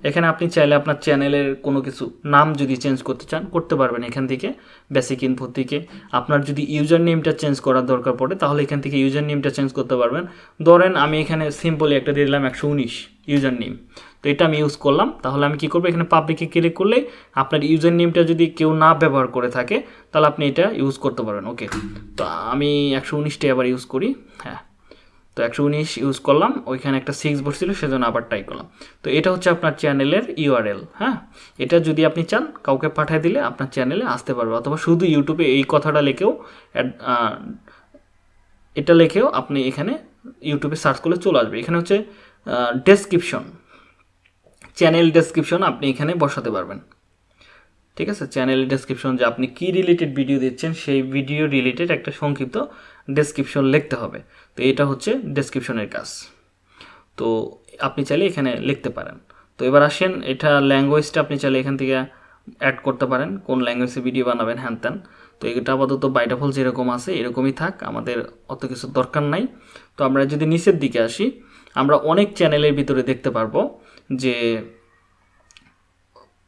এখানে আপনি চাইলে আপনার চ্যানেলের কোনো কিছু নাম যদি চেঞ্জ করতে চান, করতে পারবেন এখান থেকে বেসিক ইনফোর থেকে আপনার যদি ইউজার নেমটা চেঞ্জ করার দরকার পড়ে, তাহলে এখান থেকে ইউজার নেমটা চেঞ্জ করতে পারবেন। ধরেন আমি এখানে সিম্পলি একটা দিয়ে দিলাম একশো উনিশ ইউজার নেম তো এটা আমি ইউজ করলাম, তাহলে আমি কি করব? এখানে পাবলিকে ক্লিক করলে আপনার ইউজার নেমটা যদি কেউ না ব্যবহার করে থাকে, তাহলে আপনি এটা ইউজ করতে পারবেন। ওকে তো আমি একশো উনিশটা আবার ইউজ করি। হ্যাঁ তো একশো উনিশ ইউজ করলাম, ওইখানে একটা সিক্স বসছিল সেজন্য আবার ট্রাই করলাম। তো এটা হচ্ছে আপনার চ্যানেলের ইউআরএল হ্যাঁ? এটা যদি আপনি চান, কাউকে পাঠিয়ে দিলে আপনার চ্যানেলে আসতে পারবে। অথবা শুধু ইউটিউবে এই কথাটা লিখেও এটা লিখেও আপনি এখানে ইউটিউবে সার্চ করলে চলে আসবে। এখানে হচ্ছে ডেসক্রিপশন চ্যানেল ডেসক্রিপশন আপনি এখানে বসাতে পারবেন। ঠিক আছে? চ্যানেল ডেসক্রিপশন যে আপনি কি রিলেটেড ভিডিও দিচ্ছেন সেই ভিডিও রিলেটেড একটা সংক্ষিপ্ত ডেসক্রিপশন লিখতে হবে। তো এটা হচ্ছে ডেসক্রিপশনের কাজ। তো আপনি চাইলে এখানে লিখতে পারেন। তো এবার আসেন, এটা ল্যাঙ্গুয়েজটা আপনি চাইলে এখান থেকে অ্যাড করতে পারেন। কোন ল্যাঙ্গুয়েজে ভিডিও বানাবেন, হ্যান ত্যান। তো এটা আপাতত বাইটাফল যেরকম আছে, এরকমই থাক, আমাদের অত কিছু দরকার নাই। তো আমরা যদি নিচের দিকে আসি, আমরা অনেক চ্যানেলের ভিতরে দেখতে পারব যে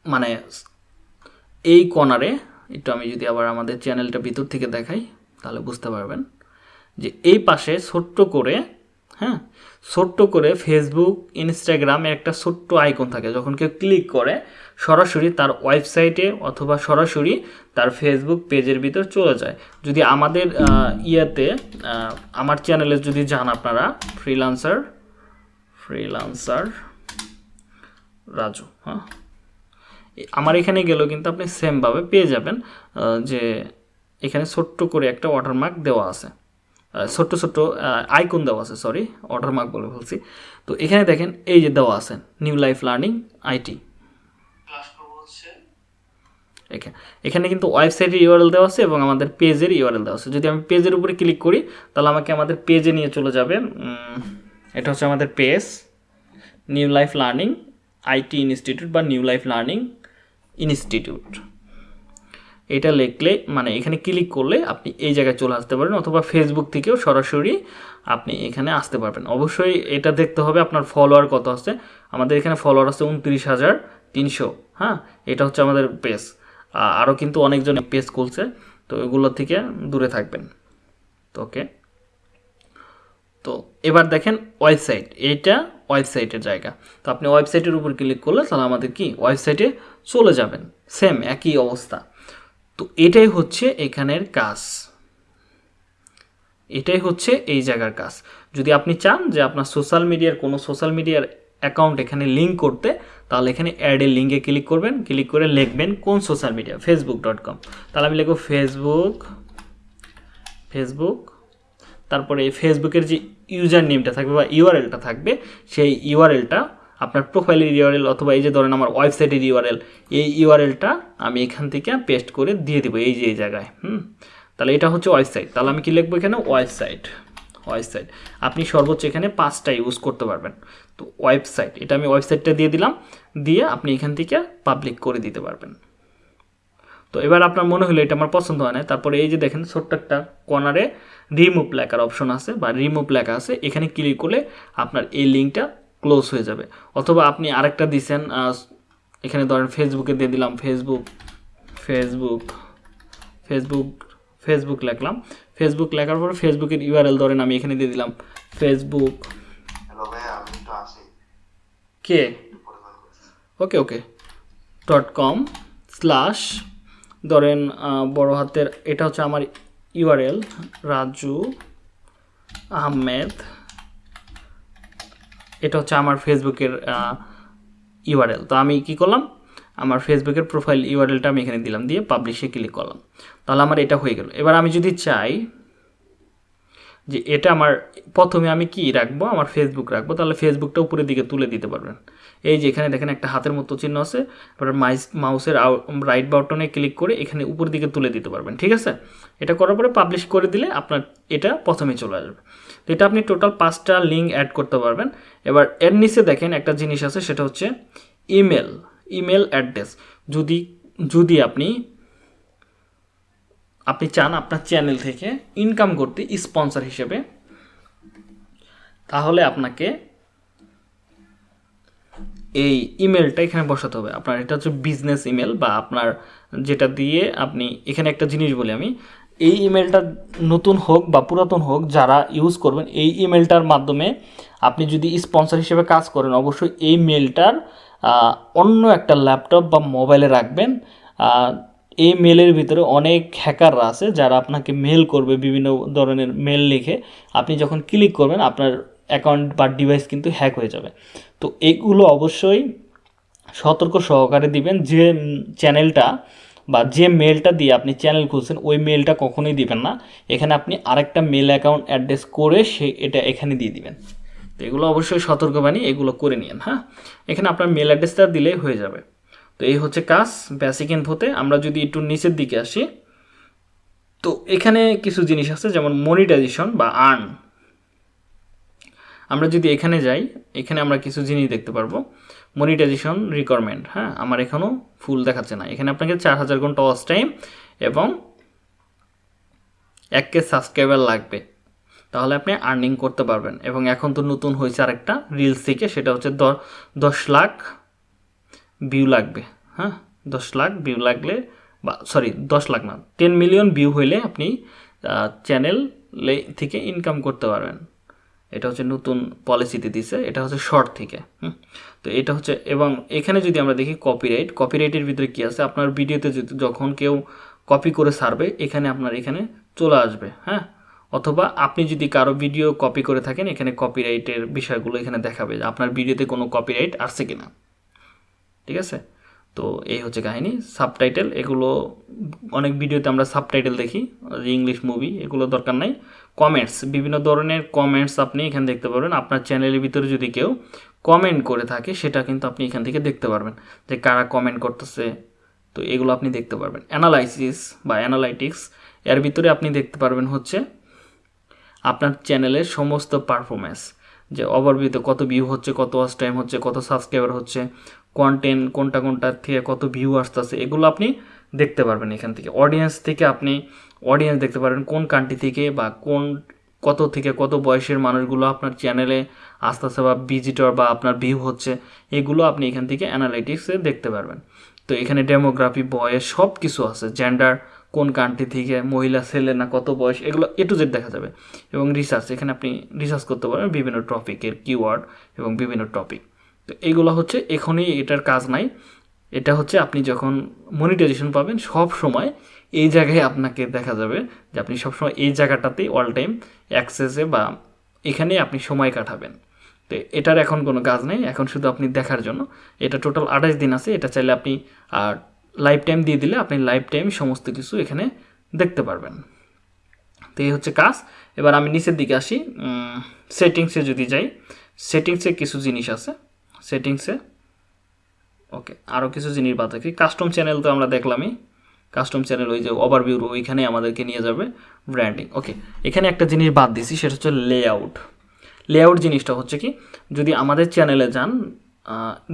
মানে এই কর্নারে একটু আমি যদি আবার আমাদের চ্যানেলটা ভিতর থেকে দেখাই, তাহলে বুঝতে পারবেন। যে এই পাশে ছোট্ট করে হ্যাঁ ছোট্ট করে ফেসবুক ইনস্টাগ্রামে একটা ছোট্ট আইকন থাকে। যখন কেউ ক্লিক করে, সরাসরি তার ওয়েবসাইটে অথবা সরাসরি তার ফেসবুক পেজের ভিতর চলে যায়। যদি আমাদের ইয়েতে আমার চ্যানেলে যদি যান আপনারা ফ্রিলান্সার ফ্রিলান্সার রাজু হ্যাঁ আমার এখানে গেলেও কিন্তু আপনি সেমভাবে পেয়ে যাবেন যে এখানে ছোট্ট করে একটা ওয়াটারমার্ক দেওয়া আছে। ছোট্ট ছোট্ট আইকন দেওয়া আছে সরি অর্ডার ওয়াটারমার্ক বলে বলছি তো এখানে দেখেন, এই যে দেওয়া আছে নিউ লাইফ লার্নিং আইটি এখানে এখানে কিন্তু ওয়েবসাইটের ইউআরএল দেওয়া আছে এবং আমাদের পেজের ইউআরএল দেওয়া আছে। যদি আমি পেজের উপরে ক্লিক করি, তাহলে আমাকে আমাদের পেজে নিয়ে চলে যাবে এটা হচ্ছে আমাদের page new life learning IT institute বা নিউ লাইফ লার্নিং ইনস্টিটিউট এটা লিখলে মানে এখানে ক্লিক করলে আপনি এই জায়গায় চলে আসতে পারেন অথবা ফেসবুক থেকেও সরাসরি আপনি এখানে আসতে পারবেন। অবশ্যই এটা দেখতে হবে আপনার ফলোয়ার কত আছে। আমাদের এখানে ফলোয়ার আছে উনত্রিশ হাজার তিনশো হ্যাঁ? এটা হচ্ছে আমাদের পেজ আরও কিন্তু অনেকজন পেজ খুলছে, তো এগুলো থেকে দূরে থাকবেন। তো ওকে তো এবার দেখেন ওয়েবসাইট এইটা ওয়েবসাইটের জায়গা। তো আপনি ওয়েবসাইটের উপর ক্লিক করলে তাহলে আমাদের কি? ওয়েবসাইটে চলে যাবেন। সেম একই অবস্থা। তো এটাই হচ্ছে এখানের কাজ। এটাই হচ্ছে এই জায়গার কাজ। যদি আপনি চান যে আপনার সোশ্যাল মিডিয়ার কোনো সোশ্যাল মিডিয়ার অ্যাকাউন্ট এখানে লিঙ্ক করতে, তাহলে এখানে অ্যাডে লিঙ্কে ক্লিক করবেন। ক্লিক করে লিখবেন কোন social media Facebook dot com তাহলে আমি লিখব ফেসবুক ফেসবুক তারপরে ফেসবুকের যে ইউজার নেমটা থাকবে বা ইউআরএলটা থাকবে, সেই ইউআরএলটা আপনার প্রোফাইলের ইউআরএল অথবা এই যে ধরেন আমার ওয়েবসাইটের ইউআরএল এই ইউআরএলটা আমি এখান থেকে পেস্ট করে দিয়ে দেবো এই যে, এই জায়গায়, হুম? তাহলে এটা হচ্ছে ওয়েবসাইট তাহলে আমি কি লিখব এখানে? ওয়েবসাইট ওয়েবসাইট আপনি সর্বোচ্চ এখানে পাঁচটা ইউজ করতে পারবেন। তো ওয়েবসাইট এটা আমি ওয়েবসাইটটা দিয়ে দিলাম, দিয়ে আপনি এখান থেকে পাবলিক করে দিতে পারবেন। তো এবার আপনার মনে হলো এটা আমার পছন্দ হয় না তারপরে এই যে দেখেন ছোট্ট একটা কর্নারে রিমুভ লেখার অপশন আছে বা রিমুভ লেখা আছে। এখানে ক্লিক করলে আপনার এই লিঙ্কটা ক্লোজ হয়ে যাবে। অথবা আপনি আরেকটা দিছেন এখানে ধরেন ফেসবুকে দিয়ে দিলাম ফেসবুক ফেসবুক ফেসবুক ফেসবুক লিখলাম। ফেসবুক লেখার পর ফেসবুকের ইউআরএল ধরেন আমি এখানে দিয়ে দিলাম ফেসবুক কে? Okay okay dot com slash ধরেন বড় হাতের এটা হচ্ছে আমার ইউআরএল রাজু আহমেদ। এটা হচ্ছে আমার ফেসবুকের ইউআরএল তো আমি কি করলাম? আমার ফেসবুকের প্রোফাইল ইউআরএলটা আমি এখানে দিলাম, দিয়ে পাবলিশে ক্লিক করলাম। তাহলে আমার এটা হয়ে গেল। এবার আমি যদি চাই যে এটা আমার, প্রথমে আমি কি রাখব? আমার ফেসবুক রাখব। তাহলে ফেসবুকটা উপরের দিকে তুলে দিতে পারবেন। এই যে এখানে দেখেন একটা হাতের মতো চিহ্ন আছে। এবার মাইস মাউসের রাইট বাটনে ক্লিক করে এখানে উপরের দিকে তুলে দিতে পারবেন। ঠিক আছে? এটা করার পরে পাবলিশ করে দিলে আপনার এটা প্রথমে চলে আসবে। এটা আপনি টোটাল পাঁচটা লিঙ্ক অ্যাড করতে পারবেন। এবার এর নিচে দেখেন একটা জিনিস আছে, সেটা হচ্ছে ইমেল ইমেল অ্যাড্রেস যদি যদি আপনি আপনি চান আপনার চ্যানেল থেকে ইনকাম করতে স্পন্সর হিসেবে, তাহলে আপনাকে এই ইমেলটা এখানে বসাতে হবে। আপনার এটা হচ্ছে বিজনেস ইমেল বা আপনার যেটা দিয়ে আপনি, এখানে একটা জিনিস বলি আমি এই ইমেলটা নতুন হোক বা পুরাতন হোক, যারা ইউজ করবেন, এই ইমেলটার মাধ্যমে আপনি যদি স্পন্সর হিসেবে কাজ করেন, অবশ্যই এই মেলটার অন্য একটা ল্যাপটপ বা মোবাইলে রাখবেন। এই মেলের ভিতরে অনেক হ্যাকাররা আছে, যারা আপনাকে মেল করবে, বিভিন্ন ধরনের মেল লিখে। আপনি যখন ক্লিক করবেন, আপনার অ্যাকাউন্ট বা ডিভাইস কিন্তু হ্যাক হয়ে যাবে। তো এগুলো অবশ্যই সতর্ক সহকারে দিবেন যে চ্যানেলটা বা যে মেলটা দিয়ে আপনি চ্যানেল খুলছেন, ওই মেলটা কখনোই দিবেন না। এখানে আপনি আরেকটা মেল অ্যাকাউন্ট অ্যাড্রেস করে সে এটা এখানে দিয়ে দিবেন। তো এগুলো অবশ্যই সতর্কবাণী, এগুলো করে নিন হ্যাঁ? এখানে আপনার মেল অ্যাড্রেসটা দিলেই হয়ে যাবে। তো এই হচ্ছে কাজ বেসিক ইনফোতে আমরা যদি একটু নিচের দিকে আসি, তো এখানে কিছু জিনিস আছে, যেমন মনিটাইজেশন বা আর্ন আমরা যদি এখানে যাই, এখানে আমরা কিছু জিনিস দেখতে পারব। মনিটাইজেশন রিকোয়ারমেন্ট হ্যাঁ? আমার এখনও ফুল দেখাচ্ছে না। এখানে আপনাকে চার হাজার ঘণ্টা ওয়াচ টাইম এবং এক কে সাবস্ক্রাইবার লাগবে। তাহলে আপনি আর্নিং করতে পারবেন। এবং এখন তো নতুন হয়েছে আরেকটা রিলস থেকে, সেটা হচ্ছে দশ লাখ ভিউ লাগবে হ্যাঁ? দশ লাখ ভিউ লাগলে বা সরি দশ লাখ না টেন মিলিয়ন ভিউ হইলে আপনি চ্যানেল থেকে ইনকাম করতে পারবেন। এটা হচ্ছে নতুন পলিসিতে দিছে, এটা হচ্ছে শর্ট থেকে, হুম। তো এটা হচ্ছে, এবং এখানে যদি আমরা দেখি কপিরাইট কপিরাইটের ভিতরে কি আছে? আপনার ভিডিওতে যদি যখন কেউ কপি করে সারবে, এখানে আপনার এখানে চলে আসবে হ্যাঁ? অথবা আপনি যদি কারও ভিডিও কপি করে থাকেন, এখানে কপিরাইটের বিষয়গুলো এখানে দেখাবে যে আপনার ভিডিওতে কোনো কপিরাইট আসছে কি না ঠিক আছে? তো এই হচ্ছে কাহিনী সাবটাইটেল এগুলো অনেক ভিডিওতে আমরা সাবটাইটেল দেখি ইংলিশ মুভি এগুলো দরকার নাই। কমেন্টস বিভিন্ন ধরনের কমেন্টস আপনি এখানে দেখতে পারবেন। আপনার চ্যানেলের ভিতরে যদি কেউ কমেন্ট করে থাকে, সেটা কিন্তু আপনি এখান থেকে দেখতে পারবেন। যে কারা কমেন্ট করতেছে, তো এগুলো আপনি দেখতে পারবেন। অ্যানালাইসিস বা অ্যানালাইটিক্স এর ভিতরে আপনি দেখতে পারবেন হচ্ছে আপনার চ্যানেলের সমস্ত পারফরমেন্স যে ওভারভিউতে কত ভিউ হচ্ছে, কত ওয়াচ টাইম হচ্ছে, কত সাবস্ক্রাইবার হচ্ছে কন্টেন্ট কোনটা কোনটার থেকে কত ভিউ আসতেছে, এগুলো আপনি দেখতে পারবেন এখান থেকে। অডিয়েন্স থেকে আপনি অডিয়েন্স দেখতে পারেন কোন কান্ট্রি থেকে বা কোন কত থেকে কত বয়সের মানুষগুলো আপনার চ্যানেলে আসতেছে বা ভিজিটর বা আপনার ভিউ হচ্ছে, এগুলো আপনি এখান থেকে অ্যানালাইটিক্সে দেখতে পারবেন। তো এখানে ডেমোগ্রাফি বয়স সব কিছু আছে জেন্ডার কোন কান্ট্রি থেকে, মহিলা, ছেলে না কত বয়স, এগুলো এ টু জেড দেখা যাবে। এবং রিসার্চ এখানে আপনি রিসার্চ করতে পারেন বিভিন্ন টপিকের কিওয়ার্ড এবং বিভিন্ন টপিক তো এইগুলো হচ্ছে এখনই এটার কাজ নাই। এটা হচ্ছে আপনি যখন মনিটাইজেশন পাবেন সব সময় এই জায়গায় আপনাকে দেখা যাবে যে আপনি সবসময় এই জায়গাটাতেই অল টাইম অ্যাক্সেসে বা এখানে আপনি সময় কাটাবেন। তো এটার এখন কোনো কাজ নেই, এখন শুধু আপনি দেখার জন্য। এটা টোটাল আঠাশ দিন আছে, এটা চাইলে আপনি আর লাইফ টাইম দিয়ে দিলে আপনি লাইফ টাইম সমস্ত কিছু এখানে দেখতে পারবেন। তো এই হচ্ছে কাজ। এবার আমি নিচের দিকে আসি। সেটিংসে যদি যাই সেটিংসে কিছু জিনিস আছে। সেটিংসে ওকে আরও কিছু জিনিস বাদ রাখি। কাস্টম চ্যানেল তো আমরা দেখলামই। কাস্টম চ্যানেল ওই যে ওভারভিউ ওইখানে আমাদেরকে নিয়ে যাবে ব্র্যান্ডিং ওকে এখানে একটা জিনিস বাদ দিছি, সেটা হচ্ছে লেআউট লেআউট জিনিসটা হচ্ছে কি, যদি আমাদের চ্যানেলে যান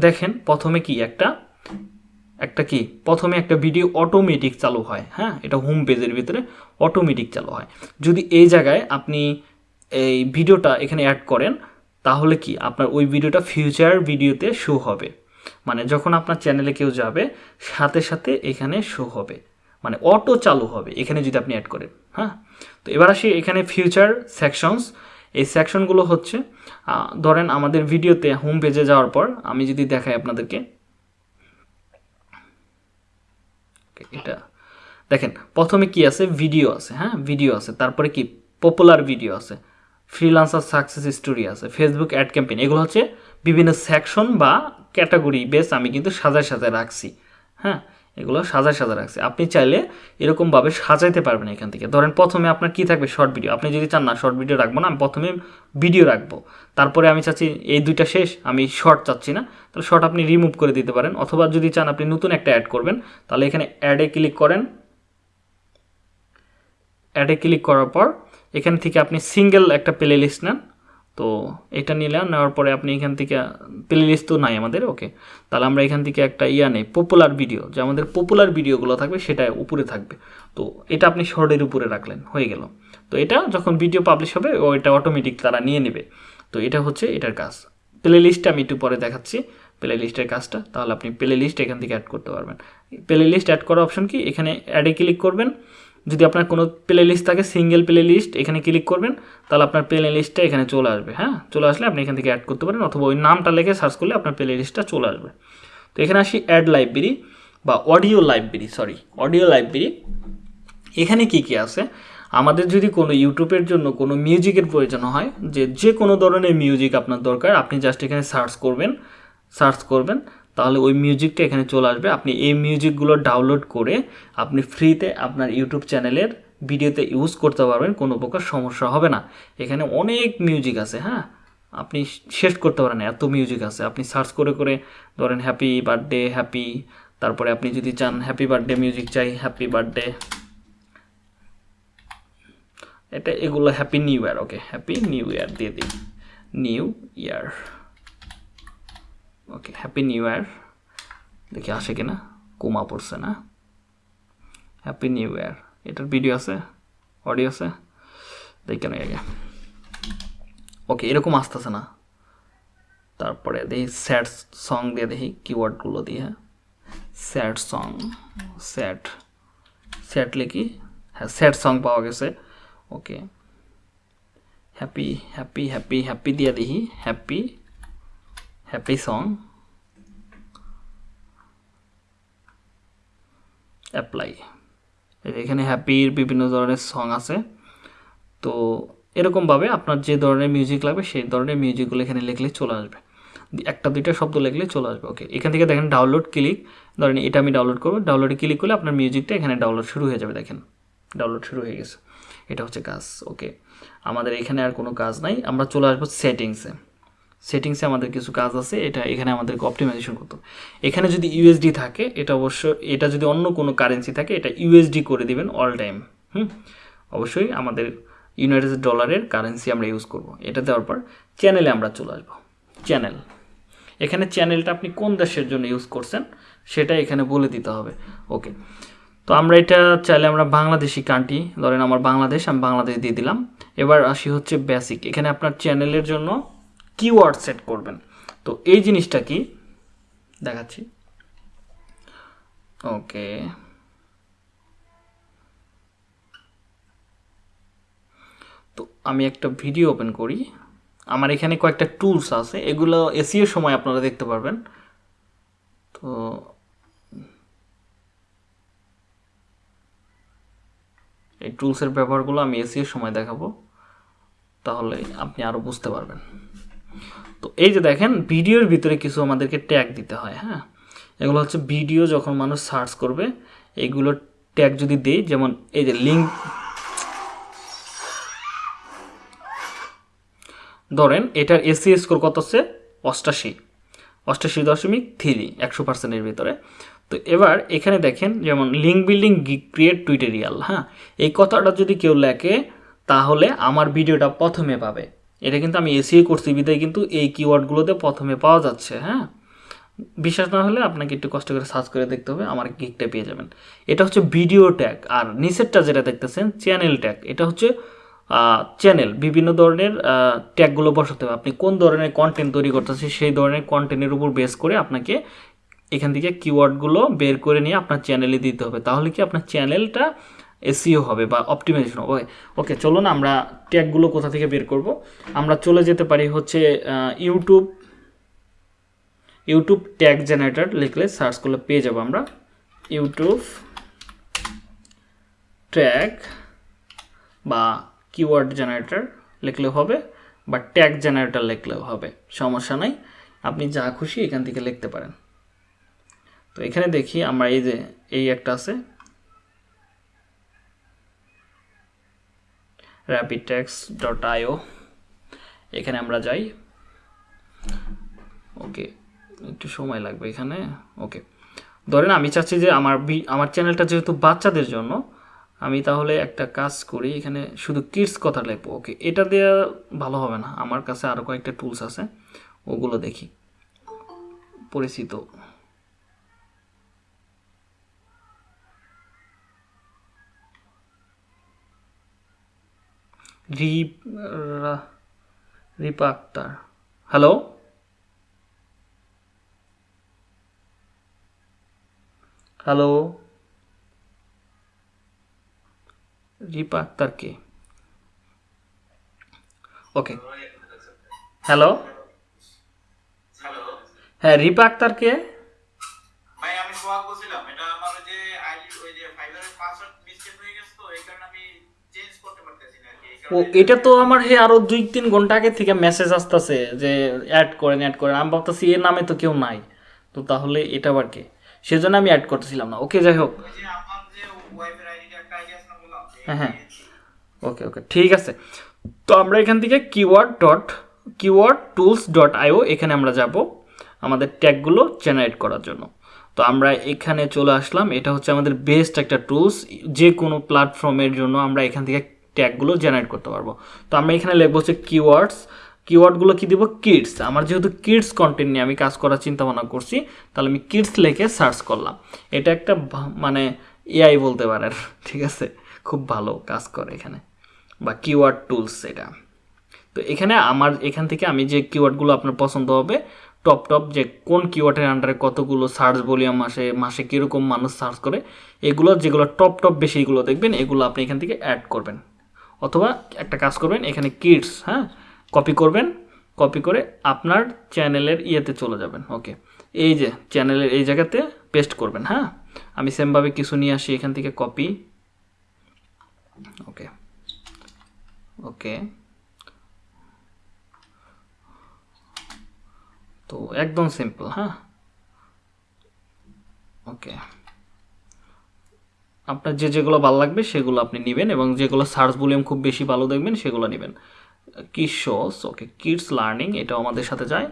দেখেন প্রথমে কি একটা একটা কি, প্রথমে একটা ভিডিও অটোমেটিক চালু হয় হ্যাঁ? এটা হোম পেজের ভিতরে অটোমেটিক চালু হয়। যদি এই জায়গায় আপনি এই ভিডিওটা এখানে অ্যাড করেন, তাহলে কি, আপনার ওই ভিডিওটা ফিউচার ভিডিওতে শো হবে। মানে যখন আপনার চ্যানেলে কেউ যাবে, সাথে সাথে এখানে শো হবে। মানে অটো চালু হবে, এখানে যদি আপনি অ্যাড করেন হ্যাঁ? তো এবার আসি এখানে ফিউচার সেকশনস এই সেকশনগুলো হচ্ছে ধরেন আমাদের ভিডিওতে হোম পেজে যাওয়ার পর আমি যদি দেখাই আপনাদেরকে। এটা, দেখেন, প্রথমে কি আছে? ভিডিও আছে হ্যাঁ? ভিডিও আছে, তারপরে কি? পপুলার ভিডিও আছে। ফ্রিলান্সার সাকসেস স্টোরি আছে ফেসবুক অ্যাড ক্যাম্পেইন এগুলো হচ্ছে বিভিন্ন সেকশন বা ক্যাটাগরি বেস আমি কিন্তু সাজায় সাজায় রাখছি। হ্যাঁ এগুলো সাজায় সাজা রাখছে। আপনি চাইলে এরকমভাবে সাজাইতে পারবেন এখান থেকে। ধরেন প্রথমে আপনার কি থাকবে? শর্ট ভিডিও আপনি যদি চান না শর্ট ভিডিও রাখব না, আমি প্রথমে ভিডিও রাখব। তারপরে আমি চাচ্ছি এই দুইটা শেষ, আমি শর্ট চাচ্ছি না। তাহলে শর্ট আপনি রিমুভ করে দিতে পারেন। অথবা যদি চান আপনি নতুন একটা অ্যাড করবেন, তাহলে এখানে অ্যাডে ক্লিক করেন। অ্যাডে ক্লিক করার পর এখান থেকে আপনি সিঙ্গেল একটা প্লে লিস্ট নেন। তো এটা নিলাম নেওয়ার পরে আপনি এখান থেকে প্লে লিস্ট তো নাই আমাদের ওকে তাহলে আমরা এখান থেকে একটা ইয়া নেই পপুলার ভিডিও যে আমাদের পপুলার ভিডিওগুলো থাকবে সেটা উপরে থাকবে। তো এটা আপনি শর্টের উপরে রাখলেন, হয়ে গেল। তো এটা যখন ভিডিও পাবলিশ হবে, ও এটা অটোমেটিক তারা নিয়ে নেবে। তো এটা হচ্ছে এটার কাজ। প্লে লিস্টটা আমি একটু পরে দেখাচ্ছি প্লে লিস্টের কাজটা। তাহলে আপনি প্লে লিস্ট এখান থেকে অ্যাড করতে পারবেন। প্লে লিস্ট অ্যাড করার অপশন কি? এখানে অ্যাডে ক্লিক করবেন। যদি আপনার কোনো প্লে লিস্ট থাকে সিঙ্গেল প্লে লিস্ট এখানে ক্লিক করবেন, তাহলে আপনার প্লে লিস্টটা এখানে চলে আসবে হ্যাঁ? চলে আসলে আপনি এখান থেকে অ্যাড করতে পারেন, অথবা ওই নামটা লেখে সার্চ করলে আপনার প্লে লিস্টটা চলে আসবে। তো এখানে আসি অ্যাড লাইব্রেরি বা audio library sorry audio library এখানে কি কি আছে? আমাদের যদি কোনো ইউটিউবের জন্য কোনো মিউজিকের প্রয়োজন হয়, যে যে কোনো ধরনের মিউজিক আপনার দরকার, আপনি জাস্ট এখানে সার্চ করবেন সার্চ করবেন। তাহলে ওই মিউজিকটা এখানে চলে আসবে। আপনি এই মিউজিকগুলো ডাউনলোড করে আপনি ফ্রিতে আপনার ইউটিউব চ্যানেলের ভিডিওতে ইউজ করতে পারবেন, কোনো প্রকার সমস্যা হবে না। এখানে অনেক মিউজিক আছে হ্যাঁ? আপনি শেষ করতে পারেন এত মিউজিক আছে। আপনি সার্চ করে করে ধরেন হ্যাপি বার্থডে হ্যাপি তারপরে আপনি যদি চান হ্যাপি বার্থডে মিউজিক চাই হ্যাপি বার্থডে এটা এগুলো happy new year okay happy new year দিয়ে দিই। New year okay happy new year দেখি আসে কিনা? কোমা পড়ছে না। হ্যাপি নিউ ইয়ার এটার ভিডিও আছে? অডিও আছে? দেখি কেন আগে। ওকে এরকম আসতেছে না। তারপরে দেখি স্যাড সং দিয়ে দেখি কিওয়ার্ডগুলো দিয়ে। স্যাড সং স্যাড স্যাড লিখি। হ্যাঁ স্যাড সং পাওয়া গেছে। Okay happy happy happy happy দিয়ে দেখি। Happy happy song. অ্যাপ্লাই। এখানে হ্যাপির বিভিন্ন ধরনের সং আছে। তো এরকমভাবে আপনার যে ধরনের মিউজিক লাগবে, সেই ধরনের মিউজিকগুলো এখানে লিখলে চলে আসবে। একটা, দুইটা শব্দ লিখলে চলে আসবে ওকে এখান থেকে দেখেন ডাউনলোড ক্লিক ধরেন এটা আমি ডাউনলোড করব। ডাউনলোডে ক্লিক করলে আপনার মিউজিকটা এখানে ডাউনলোড শুরু হয়ে যাবে, দেখেন। ডাউনলোড শুরু হয়ে গেছে। এটা হচ্ছে কাজ ওকে আমাদের এখানে আর কোনো কাজ নাই। আমরা চলে আসব সেটিংসে সেটিংসে আমাদের কিছু কাজ আছে, এটা এখানে আমাদেরকে অপটিমাইজেশন করতে এখানে যদি ইউএসডি থাকে, এটা অবশ্য, এটা যদি অন্য কোনো কারেন্সি থাকে, এটা ইউএসডি করে দিবেন অল টাইম হুম? অবশ্যই আমাদের ইউনাইটেড ডলারের কারেন্সি আমরা ইউজ করব। এটা দেওয়ার পর চ্যানেলে আমরা চলে আসব। চ্যানেল এখানে চ্যানেলটা আপনি কোন দেশের জন্য ইউজ করছেন, সেটা এখানে বলে দিতে হবে। ওকে তো আমরা এটা চাইলে আমরা বাংলাদেশি কান্ট্রি ধরেন আমার বাংলাদেশ, আমি বাংলাদেশ দিয়ে দিলাম। এবার আসি হচ্ছে বেসিক এখানে আপনার চ্যানেলের জন্য কিওয়ার্ড সেট করবেন। তো এই জিনিসটা কি? দেখাচ্ছি। ওকে। তো আমি একটা ভিডিও ওপেন করি। আমার এখানে কয়েকটা টুলস আছে। এগুলো এসিও সময় আপনারা দেখতে পারবেন। তো এই টুলসের ব্যবহারগুলো আমি এসিও সময় দেখাবো। তাহলে আপনি আরও বুঝতে পারবেন। তো এই যে দেখেন, ভিডিওর ভিতরে কিছু আমাদেরকে ট্যাগ দিতে হয় হ্যাঁ? এগুলো হচ্ছে ভিডিও যখন মানুষ সার্চ করবে এইগুলো ট্যাগ যদি দেই যেমন এই যে লিঙ্ক ধরেন, এটার এসি স্কোর কত হচ্ছে? অষ্টাশি। অষ্টাশি দশমিক থ্রি একশো পার্সেন্টের ভিতরে। তো এবার এখানে দেখেন, যেমন লিঙ্ক বিল্ডিং ক্রিয়েট টুইটেরিয়াল হ্যাঁ? এই কথাটা যদি কেউ লেখে, তাহলে আমার ভিডিওটা প্রথমে পাবে। এটা কিন্তু আমি এসিও করছি, বিদায় কিন্তু এই কিওয়ার্ডগুলোতে প্রথমে পাওয়া যাচ্ছে হ্যাঁ? বিশ্বাস না হলে আপনাকে একটু কষ্ট করে সার্চ করে দেখতে হবে, আমার গিকটা পেয়ে যাবেন। এটা হচ্ছে ভিডিও ট্যাগ আর নিচেরটা যেটা দেখতেছেন চ্যানেল ট্যাগ এটা হচ্ছে চ্যানেল বিভিন্ন ধরনের ট্যাগগুলো বসাতে হবে। আপনি কোন ধরনের কন্টেন্ট তৈরি করতেছেন, সেই ধরনের কন্টেন্টের উপর বেস করে আপনাকে এখান থেকে কিওয়ার্ডগুলো বের করে নিয়ে আপনার চ্যানেলে দিতে হবে। তাহলে কি আপনার চ্যানেলটা এসিও হবে বা অপটিমাইজেশন হবে। ওকে চলুন আমরা ট্যাগগুলো কোথা থেকে বের করব? আমরা চলে যেতে পারি হচ্ছে ইউটিউব ইউটিউব ট্যাগ জেনারেটর লিখলে সার্চ করলে পেয়ে যাব আমরা। ইউটিউব ট্যাগ বা কিওয়ার্ড জেনারেটর লিখলেও হবে বা ট্যাগ জেনারেটর লিখলেও হবে, সমস্যা নাই। আপনি যা খুশি এখান থেকে লিখতে পারেন। তো এখানে দেখি আমরা এই যে, এই একটা আছে। আইও এখানে আমরা যাই। ওকে, একটু সময় লাগবে এখানে। ওকে। ধরেন আমি চাচ্ছি যে আমার আমার চ্যানেলটা যেহেতু বাচ্চাদের জন্য, আমি তাহলে একটা কাজ করি, এখানে শুধু কিডস কথা লিখব। ওকে, এটা দেওয়া ভালো হবে না। আমার কাছে আরও কয়েকটা টুলস আছে, ওগুলো দেখি। পরিচিত। রিপ রা- রিপা আক্তার হ্যালো হ্যালো রিপা আক্তার কে ওকে হ্যালো হ্যালো হ্যাঁ রিপা আক্তার কে ভাই আমি সোহাগ বলছিলাম এটা আমার ওই যে আইডি ওই যে ফাইবারের পাসওয়ার্ড মিসটেক হয়ে গেছে তো এই কারণে আমি চেঞ্জ করতে পারতেছি না আর কি এই ও এটা তো আমার হে আরও দুই তিন ঘণ্টা আগে থেকে মেসেজ আসতেছে যে অ্যাড করেন অ্যাড করেন। আমি ভাবতেছি এর নামে তো কেউ নাই। তো তাহলে এটা আবার কে? সেজন্য আমি অ্যাড করতেছিলাম না। ওকে যাই হোক। হ্যাঁ, হ্যাঁ। ওকে ওকে ঠিক আছে। তো আমরা এখান থেকে keyword dot keyword tools dot IO এখানে আমরা যাব আমাদের ট্যাগগুলো জেনারেট করার জন্য। তো আমরা এখানে চলে আসলাম। এটা হচ্ছে আমাদের বেস্ট একটা টুলস যে কোনো প্ল্যাটফর্মের জন্য আমরা এখান থেকে ট্যাগগুলো জেনারেট করতে পারব। তো আমরা এখানে লিখব হচ্ছে কিওয়ার্ডস কিওয়ার্ডগুলো কি দিব? কিডস আমার যেহেতু কিডস কন্টেন্ট নিয়ে আমি কাজ করার চিন্তা ভাবনা করছি, তাহলে আমি কিডস লিখে সার্চ করলাম। এটা একটা মানে এআই বলতে পারেন, ঠিক আছে? খুব ভালো কাজ করে এখানে। বা কিওয়ার্ড টুলস এটা। তো এখানে আমার, এখান থেকে আমি যে কিওয়ার্ডগুলো আপনার পছন্দ হবে টপ টপ যে কোন কিওয়ার্ডের আন্ডারে কতগুলো সার্চ ভলিউম আসে, মাসে কীরকম মানুষ সার্চ করে, এগুলো যেগুলো টপ টপ বেশি এগুলো দেখবেন, এগুলো আপনি এখান থেকে অ্যাড করবেন। অথবা একটা কাজ করবেন, এখানে কিডস হ্যাঁ? কপি করবেন কপি করে আপনার চ্যানেলের ইয়েতে চলে যাবেন ওকে এই যে চ্যানেলের এই জায়গাতে পেস্ট করবেন হ্যাঁ? আমি সেমভাবে কিছু নিয়ে আসি, এখান থেকে কপি ওকে ওকে তো একদম সিম্পল হ্যাঁ? ওকে আপনার যে যেগুলো ভালো লাগবে সেগুলো আপনি নেবেন এবং যেগুলো সার্চ ভলিউম খুব বেশি ভালো দেখবেন সেগুলো নেবেন। কি শোস ওকে, কিডস লার্নিং, এটাও আমাদের সাথে যায়।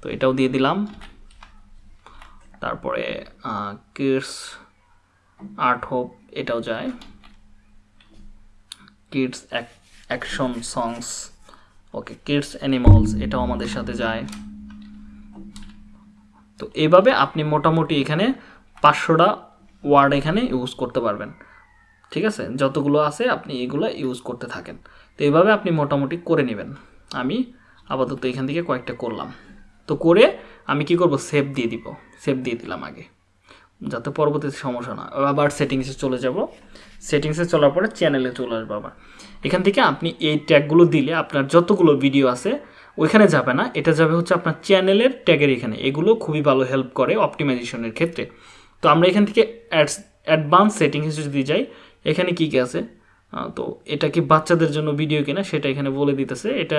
তো এটাও দিয়ে দিলাম। তারপরে কিডস আর্ট হোপ, এটাও যায়। Kids action songs, okay, kids animals, এটাও আমাদের সাথে যায়। তো এইভাবে আপনি মোটামুটি এখানে পাঁচশোটা ওয়ার্ড এখানে ইউজ করতে পারবেন। ঠিক আছে? যতগুলো আছে, আপনি এগুলো ইউজ করতে থাকেন। তো এইভাবে আপনি মোটামুটি করে নেবেন। আমি আপাতত এখান থেকে কয়েকটা করলাম। তো করে আমি কি করব? সেভ দিয়ে দিব। সেভ দিয়ে দিলাম আগে। যাতে পরবর্তীতে সমস্যা না আবার সেটিংসে চলে যাব। সেটিংসে চলার পরে চ্যানেলে চলে আসব আবার। এখান থেকে আপনি এই ট্যাগগুলো দিলে আপনার যতগুলো ভিডিও আছে, ওইখানে যাবে না। এটা যাবে হচ্ছে আপনার চ্যানেলের ট্যাগের এখানে। এগুলো খুবই ভালো হেল্প করে অপটিমাইজেশনের ক্ষেত্রে। তো আমরা এখান থেকে অ্যাডস অ্যাডভান্স সেটিংসে যদি যাই, এখানে কী কী আছে? তো এটা কি বাচ্চাদের জন্য ভিডিও কিনা সেটা এখানে বলে দিতেছে। এটা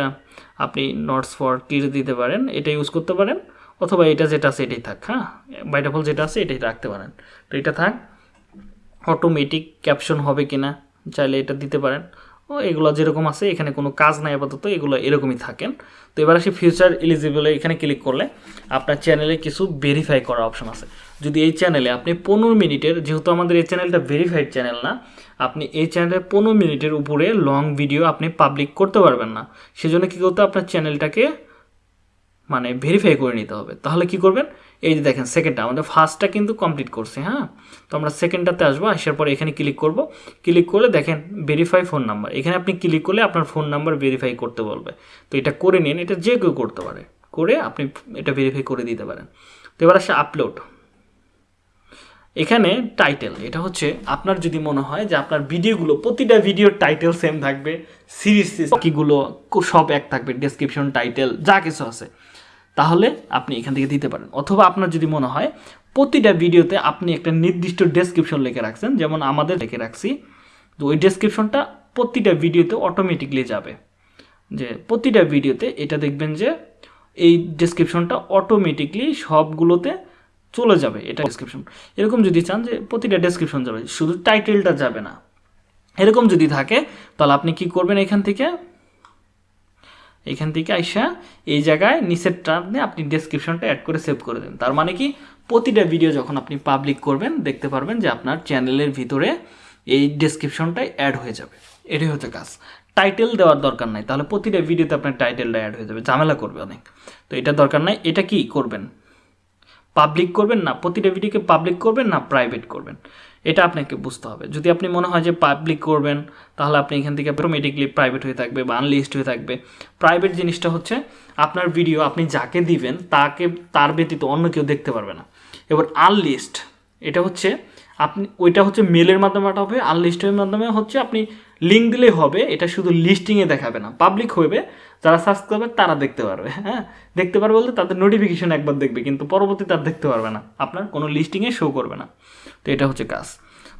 আপনি নটস ফর কিডস দিতে পারেন, এটা ইউজ করতে পারেন, অথবা এটা যেটা আছে এটাই থাক হ্যাঁ? বাইটাফল যেটা আছে এটাই রাখতে পারেন। তো এটা থাক অটোমেটিক ক্যাপশন হবে কিনা চাইলে এটা দিতে পারেন। ও, এগুলো যেরকম আছে, এখানে কোনো কাজ নাই আপাতত, এগুলো এরকমই থাকেন। তো এবার আসি ফিউচার এলিজিবল এখানে ক্লিক করলে আপনার চ্যানেলে কিছু ভেরিফাই করার অপশন আছে। যদি এই চ্যানেলে আপনি পনেরো মিনিটের, যেহেতু আমাদের এই চ্যানেলটা ভেরিফাইড চ্যানেল না, আপনি এই চ্যানেলে পনেরো মিনিটের উপরে লং ভিডিও আপনি পাবলিক করতে পারবেন না। সেজন্য কী করতে আপনার চ্যানেলটাকে মানে ভেরিফাই করে নিতে হবে। তাহলে কি করবেন? এই যে দেখেন সেকেন্ডটা আমাদের ফার্স্টটা কিন্তু কমপ্লিট করছে হ্যাঁ? তো আমরা সেকেন্ডটাতে আসব, আসার পরে এখানে ক্লিক করব। ক্লিক করলে দেখেন ভেরিফাই ফোন নাম্বার এখানে আপনি ক্লিক করলে আপনার ফোন নাম্বার ভেরিফাই করতে বলবে। তো এটা করে নিন, এটা যে কেউ করতে পারে। করে আপনি এটা ভেরিফাই করে দিতে পারেন। তো এবার আসে আপলোড এখানে টাইটেল এটা হচ্ছে আপনার যদি মনে হয় যে আপনার ভিডিওগুলো প্রতিটা ভিডিওর টাইটেল সেম থাকবে সিরিজ কিগুলো সব এক থাকবে ডেসক্রিপশন টাইটেল যা কিছু আছে। তাহলে আপনি এখান থেকে দিতে পারেন। অথবা আপনার যদি মনে হয় প্রতিটা ভিডিওতে আপনি একটা নির্দিষ্ট ডেসক্রিপশন লিখে রাখছেন, যেমন আমাদের লিখে রাখছি, তো ওই ডেসক্রিপশনটা প্রতিটা ভিডিওতে অটোমেটিকলি যাবে। যে প্রতিটা ভিডিওতে এটা দেখবেন যে এই ডেসক্রিপশনটা অটোমেটিকলি সবগুলোতে চলে যাবে এটা ডেসক্রিপশন এরকম যদি চান যে প্রতিটা ডেসক্রিপশন যাবে, শুধু টাইটেলটা যাবে না। এরকম যদি থাকে, তাহলে আপনি কি করবেন এখান থেকে? এখান থেকে আইসা এই জায়গায় নিচেরটা আপনি আপনি ডেসক্রিপশনটা অ্যাড করে সেভ করে দেন। তার মানে কি? প্রতিটা ভিডিও যখন আপনি পাবলিক করবেন, দেখতে পারবেন যে আপনার চ্যানেলের ভিতরে এই ডেসক্রিপশনটাই অ্যাড হয়ে যাবে। এটাই হচ্ছে কাজ। টাইটেল দেওয়ার দরকার নাই। তাহলে প্রতিটা ভিডিওতে আপনার টাইটেলটা অ্যাড হয়ে যাবে। ঝামেলা করবে অনেক। তো এটা দরকার নাই। এটা কি করবেন? পাবলিক করবেন না, প্রতিটা ভিডিওকে পাবলিক করবেন না প্রাইভেট করবেন? এটা আপনাকে বুঝতে হবে। যদি আপনি মনে হয় যে পাবলিক করবেন, তাহলে আপনি এখান থেকে অটোমেটিকলি প্রাইভেট হয়ে থাকবে বা আনলিস্ট হয়ে থাকবে। প্রাইভেট জিনিসটা হচ্ছে, আপনার ভিডিও আপনি যাকে দিবেন, তাকে, তার ব্যতীত অন্য কেউ দেখতে পারবে না। এবার আনলিস্ট এটা হচ্ছে, আপনি, ওইটা হচ্ছে মেলের মাধ্যমে হবে আনলিস্টের মাধ্যমে হচ্ছে আপনি লিঙ্ক দিলেই হবে, এটা শুধু লিস্টিংয়ে দেখাবে না পাবলিক হবে যারা সার্চ করবে তারা দেখতে পারবে হ্যাঁ? দেখতে পারবে বলতে তাদের নোটিফিকেশন একবার দেখবে, কিন্তু পরবর্তী তার দেখতে পারবে না। আপনার কোনো লিস্টিংয়ে শো করবে না। তো এটা হচ্ছে কাজ।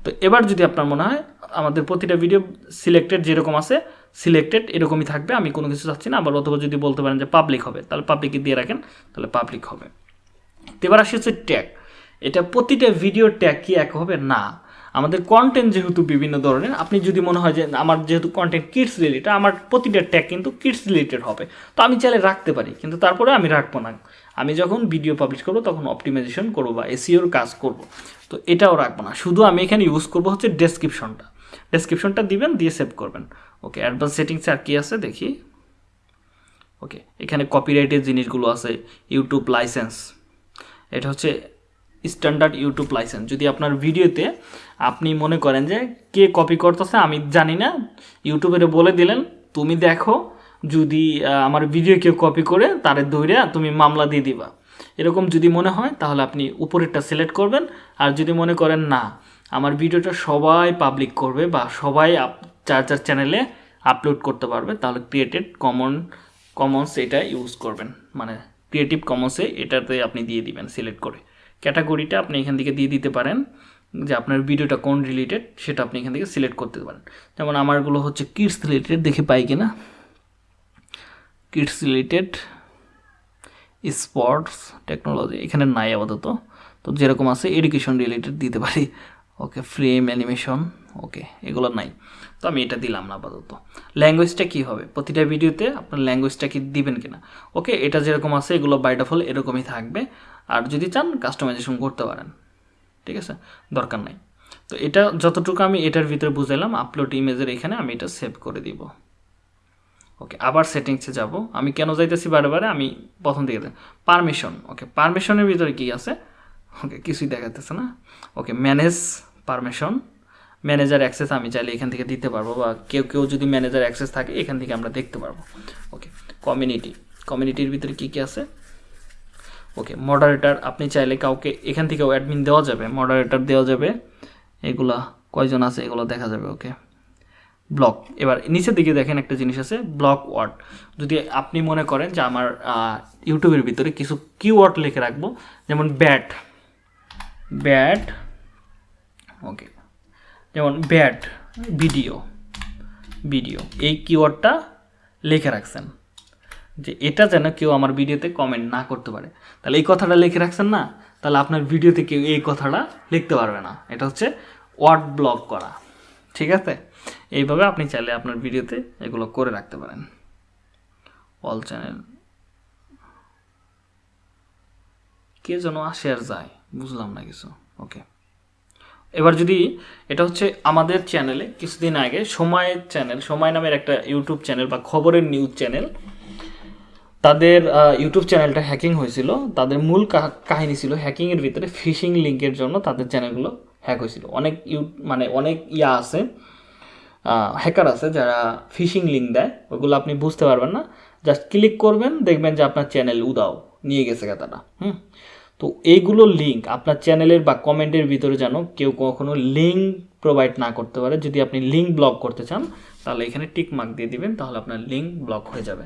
তো এবার যদি আপনার মনে হয়, আমাদের প্রতিটা ভিডিও সিলেক্টেড যেরকম আছে সিলেক্টেড এরকমই থাকবে, আমি কোনো কিছু চাচ্ছি না। আবার অথবা যদি বলতে পারেন যে পাবলিক হবে, তাহলে পাবলিকে দিয়ে রাখেন, তাহলে পাবলিক হবে। এবার আসি হচ্ছে ট্যাগ এটা প্রতিটা ভিডিও ট্যাগ কি এক হবে? না। আমাদের কন্টেন্ট যেহেতু বিভিন্ন ধরনের, আপনি যদি মনে হয় যে আমার যেহেতু কন্টেন্ট কিডস রিলেটেড আমার প্রতিটা ট্যাগ কিন্তু কিডস রিলেটেড হবে। তো আমি চাইলে রাখতে পারি, কিন্তু তারপরে আমি রাখব না। আমি যখন ভিডিও পাবলিশ করব, তখন অপটিমাইজেশন করব বা এসিওর কাজ করব। তো এটাও রাখব না। শুধু আমি এখানে ইউজ করব হচ্ছে ডেসক্রিপশনটা ডেসক্রিপশনটা দিবেন, দিয়ে সেভ করবেন। ওকে অ্যাডভান্স সেটিংসে আর কী আছে? দেখি। ওকে, এখানে কপিরাইটের জিনিসগুলো আছে ইউটিউব লাইসেন্স এটা হচ্ছে স্ট্যান্ডার্ড ইউটিউব লাইসেন্স যদি আপনার ভিডিওতে আপনি মনে করেন যে কে কপি করতেছে, আমি জানি না ইউটিউবের বলে দিলেন, তুমি দেখো, যদি আমার ভিডিও কেউ কপি করে, তারে ধরে তুমি মামলা দিয়ে দিবা। এরকম যদি মনে হয়, তাহলে আপনি উপরেরটা সিলেক্ট করবেন। আর যদি মনে করেন না, আমার ভিডিওটা সবাই পাবলিক করবে বা সবাই চার চার চ্যানেলে আপলোড করতে পারবে, তাহলে ক্রিয়েটেড কমন কমন্স এটা ইউজ করবেন। মানে ক্রিয়েটিভ কমন্সে এটাতে আপনি দিয়ে দিবেন সিলেক্ট করে। ক্যাটাগরিটা আপনি এখান থেকে দিয়ে দিতে পারেন, যে আপনার ভিডিওটা কোন রিলেটেড সেটা আপনি এখান থেকে সিলেক্ট করতে পারেন। যেমন আমারগুলো হচ্ছে কিডস রিলেটেড দেখে পাই কিনা? কিডস রিলেটেড স্পোর্টস টেকনোলজি এখানে নাই আপাতত। তো যেরকম আছে এডুকেশন রিলেটেড দিতে পারি। ওকে ফ্রেম অ্যানিমেশন ওকে এগুলো নাই। তো আমি এটা দিলাম না আপাতত। ল্যাঙ্গুয়েজটা কী হবে? প্রতিটা ভিডিওতে আপনার ল্যাঙ্গুয়েজটা কি দিবেন কিনা? ওকে এটা যেরকম আছে, এগুলো বাই ডিফল্ট এরকমই থাকবে। আর যদি চান কাস্টমাইজেশন করতে পারেন। ঠিক আছে? দরকার নাই। তো এটা যতটুকু আমি এটার ভিতরে বুঝাইলাম আপলোড ইমেজের এখানে আমি এটা সেভ করে দিব। ওকে আবার সেটিংসে যাব। আমি কেন যাইতেছি বারে আমি প্রথম দিকে পারমিশন ওকে পারমিশনের ভিতরে কি আছে? ওকে কিছুই দেখাতেছে না। Okay manage permission manager access আমি চাইলে এখান থেকে দিতে পারব বা কেউ কেউ যদি ম্যানেজার অ্যাক্সেস থাকে, এখান থেকে আমরা দেখতে পারব। ওকে কমিউনিটি কমিউনিটির ভিতরে কী কী আছে? ওকে মডারেটার আপনি চাইলে কাউকে এখান থেকেও অ্যাডমিন দেওয়া যাবে মডারেটার দেওয়া যাবে। এগুলা কয়জন আছে, এগুলো দেখা যাবে ওকে ব্লক এবার নিচের দিকে দেখেন একটা জিনিস আছে ব্লক ওয়ার্ড যদি আপনি মনে করেন যে আমার ইউটিউবের ভিতরে কিছু কিওয়ার্ড লিখে রাখব, যেমন ব্যাট ব্যাট ওকে যেমন ব্যাট ভিডিও ভিডিও এই কিওয়ার্ডটা লিখে রাখছেন। যে এটা যেন কেউ আমার ভিডিওতে কমেন্ট না করতে পারে। তাহলে এই কথাটা লিখে রাখছেন না? তাহলে আপনার ভিডিওতে কেউ এই কথাটা লিখতে পারবে না। এটা হচ্ছে ওয়ার্ড ব্লক করা। ঠিক আছে? এইভাবে আপনি চাইলে আপনার ভিডিওতে এগুলো করে রাখতে পারেন। অল চ্যানেল কে যেন আসে আর যায়, বুঝলাম না কিছু। ওকে এবার যদি এটা হচ্ছে আমাদের চ্যানেলে কিছুদিন আগে সময় চ্যানেল সময় নামের একটা ইউটিউব চ্যানেল বা খবরের নিউজ চ্যানেল তাদের ইউটিউব চ্যানেলটা হ্যাকিং হয়েছিল। তাদের মূল কাহ- কাহিনী ছিল হ্যাকিংয়ের ভিতরে ফিশিং লিঙ্কের জন্য তাদের চ্যানেলগুলো হ্যাক হয়েছিল। অনেক ইউ মানে অনেক ইয়া আছে হ্যাকার আছে যারা ফিশিং লিঙ্ক দেয়। ওগুলো আপনি বুঝতে পারবেন না। জাস্ট ক্লিক করবেন, দেখবেন যে আপনার চ্যানেল উদাও, নিয়ে গেছে তারা হুম? তো এইগুলো লিঙ্ক আপনার চ্যানেলের বা কমেন্টের ভিতরে যেন কেউ কখনো লিঙ্ক প্রোভাইড না করতে পারে। যদি আপনি লিঙ্ক ব্লক করতে চান, তাহলে এখানে টিক মার্ক দিয়ে দিবেন, তাহলে আপনার লিঙ্ক ব্লক হয়ে যাবে।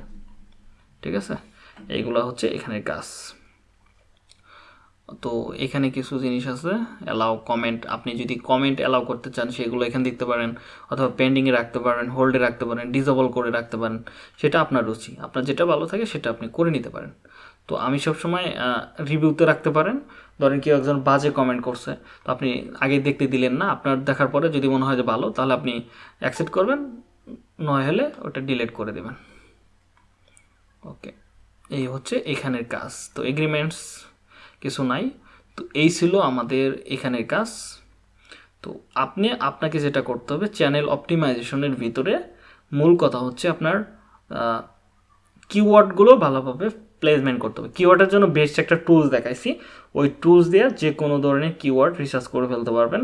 ঠিক আছে? এইগুলো হচ্ছে এখানের কাজ। তো এখানে কিছু জিনিস আছে অ্যালাউ কমেন্ট আপনি যদি কমেন্ট অ্যালাউ করতে চান, সেগুলো এখানে দেখতে পারেন, অথবা পেন্ডিংয়ে রাখতে পারেন হোল্ডে রাখতে পারেন ডিজেবল করে রাখতে পারেন, সেটা আপনার রুচি। আপনার যেটা ভালো থাকে, সেটা আপনি করে নিতে পারেন। তো আমি সবসময় রিভিউতে রাখতে পারেন। ধরেন কেউ একজন বাজে কমেন্ট করছে, তো আপনি আগে দেখতে দিলেন না, আপনার দেখার পরে যদি মনে হয় যে ভালো, তাহলে আপনি অ্যাকসেপ্ট করবেন, নয় হলে ওটা ডিলিট করে দেবেন। ওকে এই হচ্ছে এখানের কাজ। তো এগ্রিমেন্টস কিছু নাই, তো এই ছিল আমাদের এখানের কাজ। তো আপনি, আপনাকে যেটা করতে হবে চ্যানেল অপটিমাইজেশনের ভিতরে মূল কথা হচ্ছে আপনার কিওয়ার্ডগুলো ভালোভাবে প্লেসমেন্ট করতে হবে। কিওয়ার্ডের জন্য বেস্ট একটা টুলস দেখাইছি। ওই টুলস দিয়ে যে কোনো ধরনের কিওয়ার্ড রিসার্চ করে ফেলতে পারবেন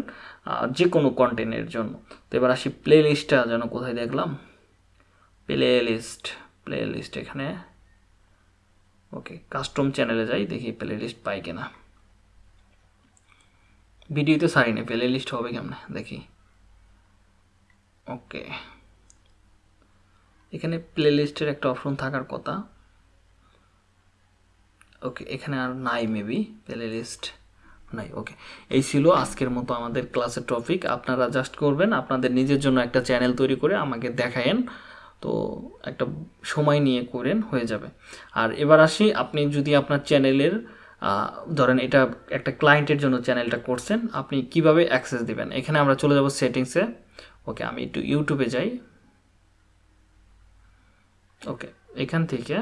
যে কোনো কন্টেন্টের জন্য। তো এবার আসি প্লে লিস্টটা যেন কোথায় দেখলাম। প্লে লিস্ট প্লে লিস্ট এখানে ওকে কাস্টম চ্যানেলে যাই, দেখি প্লে লিস্ট পাই কিনা। ভিডিওতে সারিনি প্লে লিস্ট হবে কেমনে? দেখি। ওকে এখানে প্লে লিস্টের একটা অপশন থাকার কথা। ওকে এখানে আর নাই মেবি প্লে লিস্ট নাই ওকে এই ছিল আজকের মতো আমাদের ক্লাসের টপিক আপনারা জাস্ট করবেন, আপনাদের নিজের জন্য একটা চ্যানেল তৈরি করে আমাকে দেখায়েন। তো একটা সময় নিয়ে করেন, হয়ে যাবে। আর এবার আসি, আপনি যদি আপনার চ্যানেলের ধরেন এটা একটা ক্লায়েন্টের জন্য চ্যানেলটা করছেন, আপনি কীভাবে অ্যাক্সেস দিবেন? এখানে আমরা চলে যাব সেটিংসে ওকে আমি একটু ইউটিউবে যাই। ওকে এখান থেকে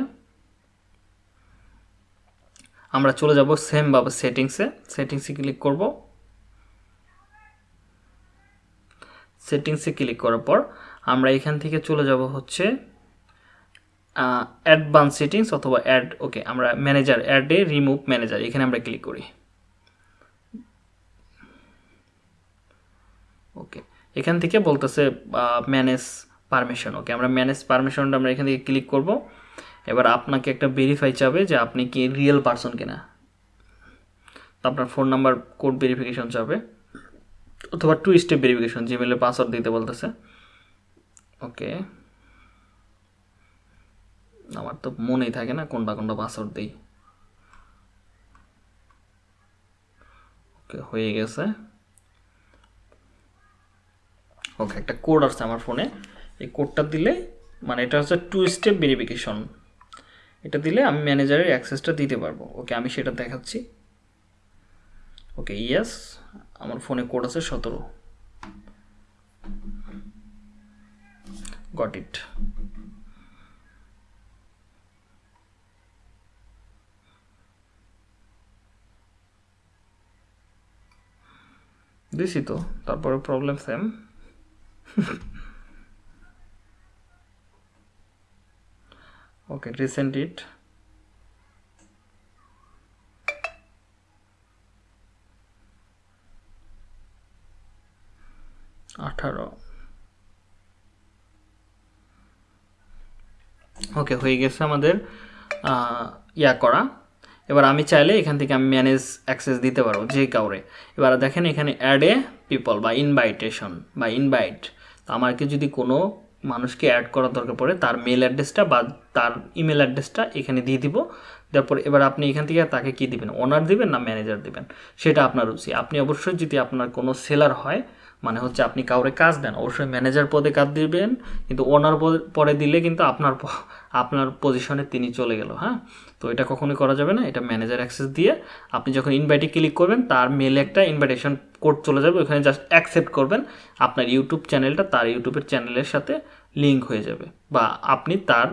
আমরা চলে যাব সেম ভাবে সেটিংসে সেটিংসে ক্লিক করব। সেটিংসে ক্লিক করার পর আমরা এখান থেকে চলে যাব হচ্ছে অ্যাডভান্স সেটিংস অথবা অ্যাড ওকে আমরা ম্যানেজার অ্যাডে রিমুভ ম্যানেজার এখানে আমরা ক্লিক করি। ওকে এখান থেকে বলতেছে ম্যানেজ পারমিশন ওকে আমরা ম্যানেজ পারমিশনটা আমরা এখান থেকে ক্লিক করব। এবার আপনাকে একটা ভেরিফাই চাবে যে আপনি কি রিয়েল পারসন কিনা। তো আপনার ফোন নাম্বার কোড ভেরিফিকেশন চাবে, অথবা টু স্টেপ ভেরিফিকেশন জিমেলে পাসওয়ার্ড দিতে বলতেছে। ওকে। আমার তো মনেই থাকে না কোনটা কোনটা পাসওয়ার্ড দিই। ওকে, হয়ে গেছে। ওকে, একটা কোড আসছে আমার ফোনে এই কোডটা দিলে মানে এটা হচ্ছে টু স্টেপ ভেরিফিকেশন এটা দিলে আমি ম্যানেজারের অ্যাক্সেসটা দিতে পারব। ওকে আমি সেটা দেখাচ্ছি। ওকে ইয়েস আমার ফোনে কোড আছে সতেরো। গট ইট দিছি তো, তারপরে প্রবলেম সেম ওকে রিসেন্ট ইট আঠারো। ওকে হয়ে গেছে আমাদের ইয়া করা। এবার আমি চাইলে এখান থেকে আমি ম্যানেজ অ্যাক্সেস দিতে পারব, যে কাউরে। এবার দেখেন এখানে অ্যাড এ পিপল বা ইনভাইটেশন বা ইনভাইট তো আমাকে যদি কোনো মানুষকে অ্যাড করার দরকার পড়ে, তার মেল অ্যাড্রেসটা বা তার ইমেল অ্যাড্রেসটা এখানে দিয়ে দিব। তারপর এবার আপনি এখান থেকে তাকে কি দিবেন? ওনার দিবেন না ম্যানেজার দিবেন? সেটা আপনার রুচি। আপনি অবশ্যই যদি আপনার কোনো সেলার হয় মানে হচ্ছে আপনি কাউরে কাজ দেন, অবশ্যই ম্যানেজার পদে কাজ দিবেন, কিন্তু ওনার পরে দিলে কিন্তু আপনার আপনার পজিশনে তিনি চলে গেল হ্যাঁ? তো এটা কখনোই করা যাবে না, এটা ম্যানেজার অ্যাক্সেস দিয়ে আপনি যখন ইনভাইটে ক্লিক করবেন, তার মেলে একটা ইনভাইটেশন কোড চলে যাবে, ওখানে জাস্ট অ্যাকসেপ্ট করবেন, আপনার ইউটিউব চ্যানেলটা তার ইউটিউবের চ্যানেলের সাথে লিঙ্ক হয়ে যাবে বা আপনি তার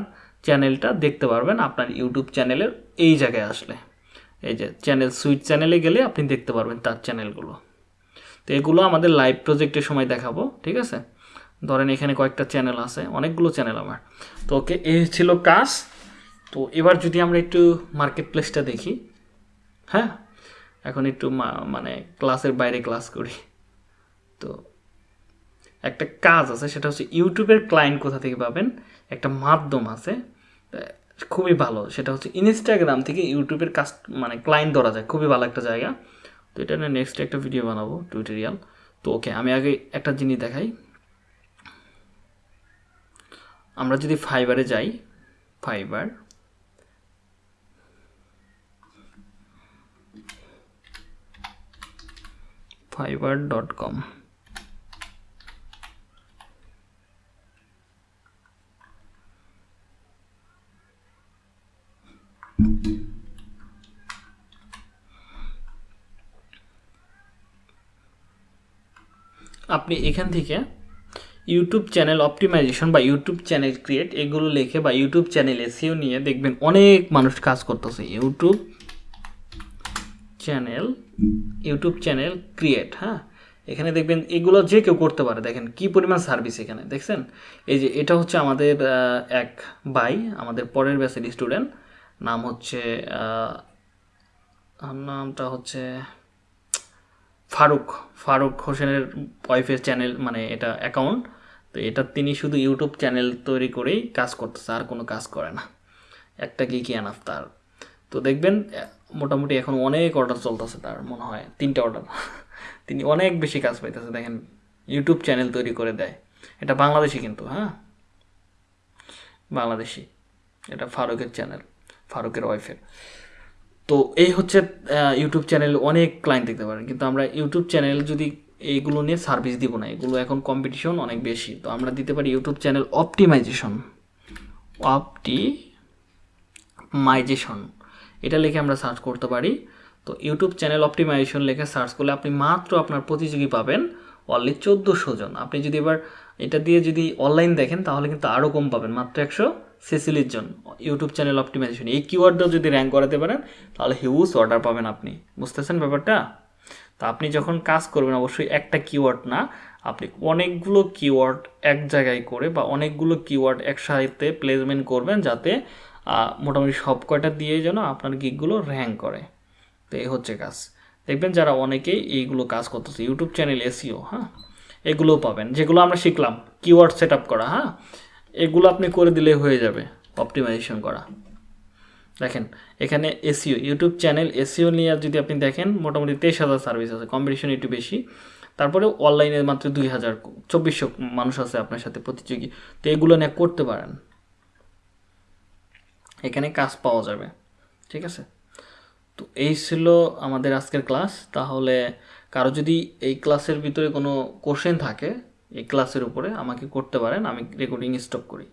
চ্যানেলটা দেখতে পারবেন আপনার ইউটিউব চ্যানেলের এই জায়গায় আসলে। এই যে চ্যানেল সুইট চ্যানেলে গেলে আপনি দেখতে পারবেন তার চ্যানেলগুলো তো এগুলো আমাদের লাইভ প্রজেক্টের সময় দেখাবো, ঠিক আছে? ধরেন এখানে কয়েকটা চ্যানেল আছে, অনেকগুলো চ্যানেল আমার। তো ওকে, এই ছিল কাজ। তো এবার যদি আমরা একটু মার্কেট প্লেসটা দেখি হ্যাঁ? এখন একটু মানে ক্লাসের বাইরে ক্লাস করি। তো একটা কাজ আছে, সেটা হচ্ছে ইউটিউবের ক্লায়েন্ট কোথা থেকে পাবেন? একটা মাধ্যম আছে খুবই ভালো। সেটা হচ্ছে ইনস্টাগ্রাম থেকে ইউটিউবের কাজ মানে ক্লায়েন্ট ধরা যায়। খুবই ভালো একটা জায়গা। তো এটা নিয়ে নেক্সট একটা ভিডিও বানাবো টিউটোরিয়াল তো ওকে আমি আগে একটা জিনিস দেখাই। আমরা যদি ফাইবারে যাই ফাইবার fiverr.com আপনি এখান থেকে ইউটিউব চ্যানেল অপটিমাইজেশন বা ইউটিউব চ্যানেল ক্রিয়েট এগুলো লেখে বা ইউটিউব চ্যানেল এসিও নিয়ে দেখবেন অনেক মানুষ কাজ করতেছে। YouTube channel YouTube channel create হ্যাঁ? এখানে দেখবেন এগুলো যে কেউ করতে পারে, দেখেন কি পরিমাণ সার্ভিস এখানে, দেখছেন? এই যে এটা হচ্ছে আমাদের এক ভাই, আমাদের পরের ব্যাচের স্টুডেন্ট নাম হচ্ছে নামটা হচ্ছে ফারুক ফারুক হোসেনের ওয়াইফের চ্যানেল মানে এটা অ্যাকাউন্ট তো এটা তিনি শুধু ইউটিউব চ্যানেল তৈরি করেই কাজ করতেছে, আর কোনো কাজ করে না। একটা কি কি আনাফ তার। তো দেখবেন মোটামুটি এখন অনেক অর্ডার চলতেছে তার, মনে হয় তিনটা অর্ডার তিনি অনেক বেশি কাজ পাইতেছে, দেখেন ইউটিউব চ্যানেল তৈরি করে দেয়। এটা বাংলাদেশি কিন্তু হ্যাঁ? বাংলাদেশি। এটা ফারুকের চ্যানেল ফারুকের ওয়াইফের তো এই হচ্ছে ইউটিউব চ্যানেল অনেক ক্লায়েন্ট দেখতে পারেন। কিন্তু আমরা ইউটিউব চ্যানেল যদি এইগুলো নিয়ে সার্ভিস দিব না, এগুলো এখন কম্পিটিশন অনেক বেশি। তো আমরা দিতে পারি ইউটিউব চ্যানেল অপটিমাইজেশন অপটিমাইজেশন এটা লিখে আমরা সার্চ করতে পারি। তো ইউটিউব চ্যানেল অপটিমাইজেশন লিখে সার্চ করলে আপনি মাত্র আপনার প্রতিযোগী পাবেন অনলি চোদ্দোশো জন। আপনি যদি এবার এটা দিয়ে যদি অনলাইন দেখেন, তাহলে কিন্তু আরও কম পাবেন, মাত্র একশো ছেচল্লিশ জন। ইউটিউব চ্যানেল অপটিমাইজেশন এই কিওয়ার্ডটাও যদি র্যাঙ্ক করাতে পারেন, তাহলে হিউজ অর্ডার পাবেন আপনি। বুঝতেছেন ব্যাপারটা? তো আপনি যখন কাজ করবেন, অবশ্যই একটা কিওয়ার্ড না, আপনি অনেকগুলো কিওয়ার্ড এক জায়গায় করে বা অনেকগুলো কিওয়ার্ড একসাথে প্লেসমেন্ট করবেন যাতে মোটামুটি সব কয়টা দিয়ে যেন আপনার গিকগুলো র্যাঙ্ক করে। তো এই হচ্ছে কাজ। দেখবেন যারা অনেকেই এইগুলো কাজ করতেছে ইউটিউব চ্যানেল এসিও হ্যাঁ? এগুলোও পাবেন। যেগুলো আমরা শিখলাম কিওয়ার্ড সেট করা হ্যাঁ? এগুলো আপনি করে দিলে হয়ে যাবে অপটিমাইজেশন করা। দেখেন, এখানে এসিও ইউটিউব চ্যানেল এসিও নিয়ে যদি আপনি দেখেন, মোটামুটি তেইশ হাজার সার্ভিস আছে কম্পিটিশন একটু বেশি। তারপরে অনলাইনে মাত্র দুই হাজার, চব্বিশশো মানুষ আছে আপনার সাথে প্রতিযোগী। তো এগুলো নিয়ে করতে পারেন। এখানে কাজ পাওয়া যাবে, ঠিক আছে? তো এই ছিল আমাদের আজকের ক্লাস। তাহলে কারও যদি এই ক্লাসের ভিতরে কোনো কোশ্চেন থাকে, এই ক্লাসের উপরে আমাকে করতে পারেন, আমি রেকর্ডিং স্টপ করি।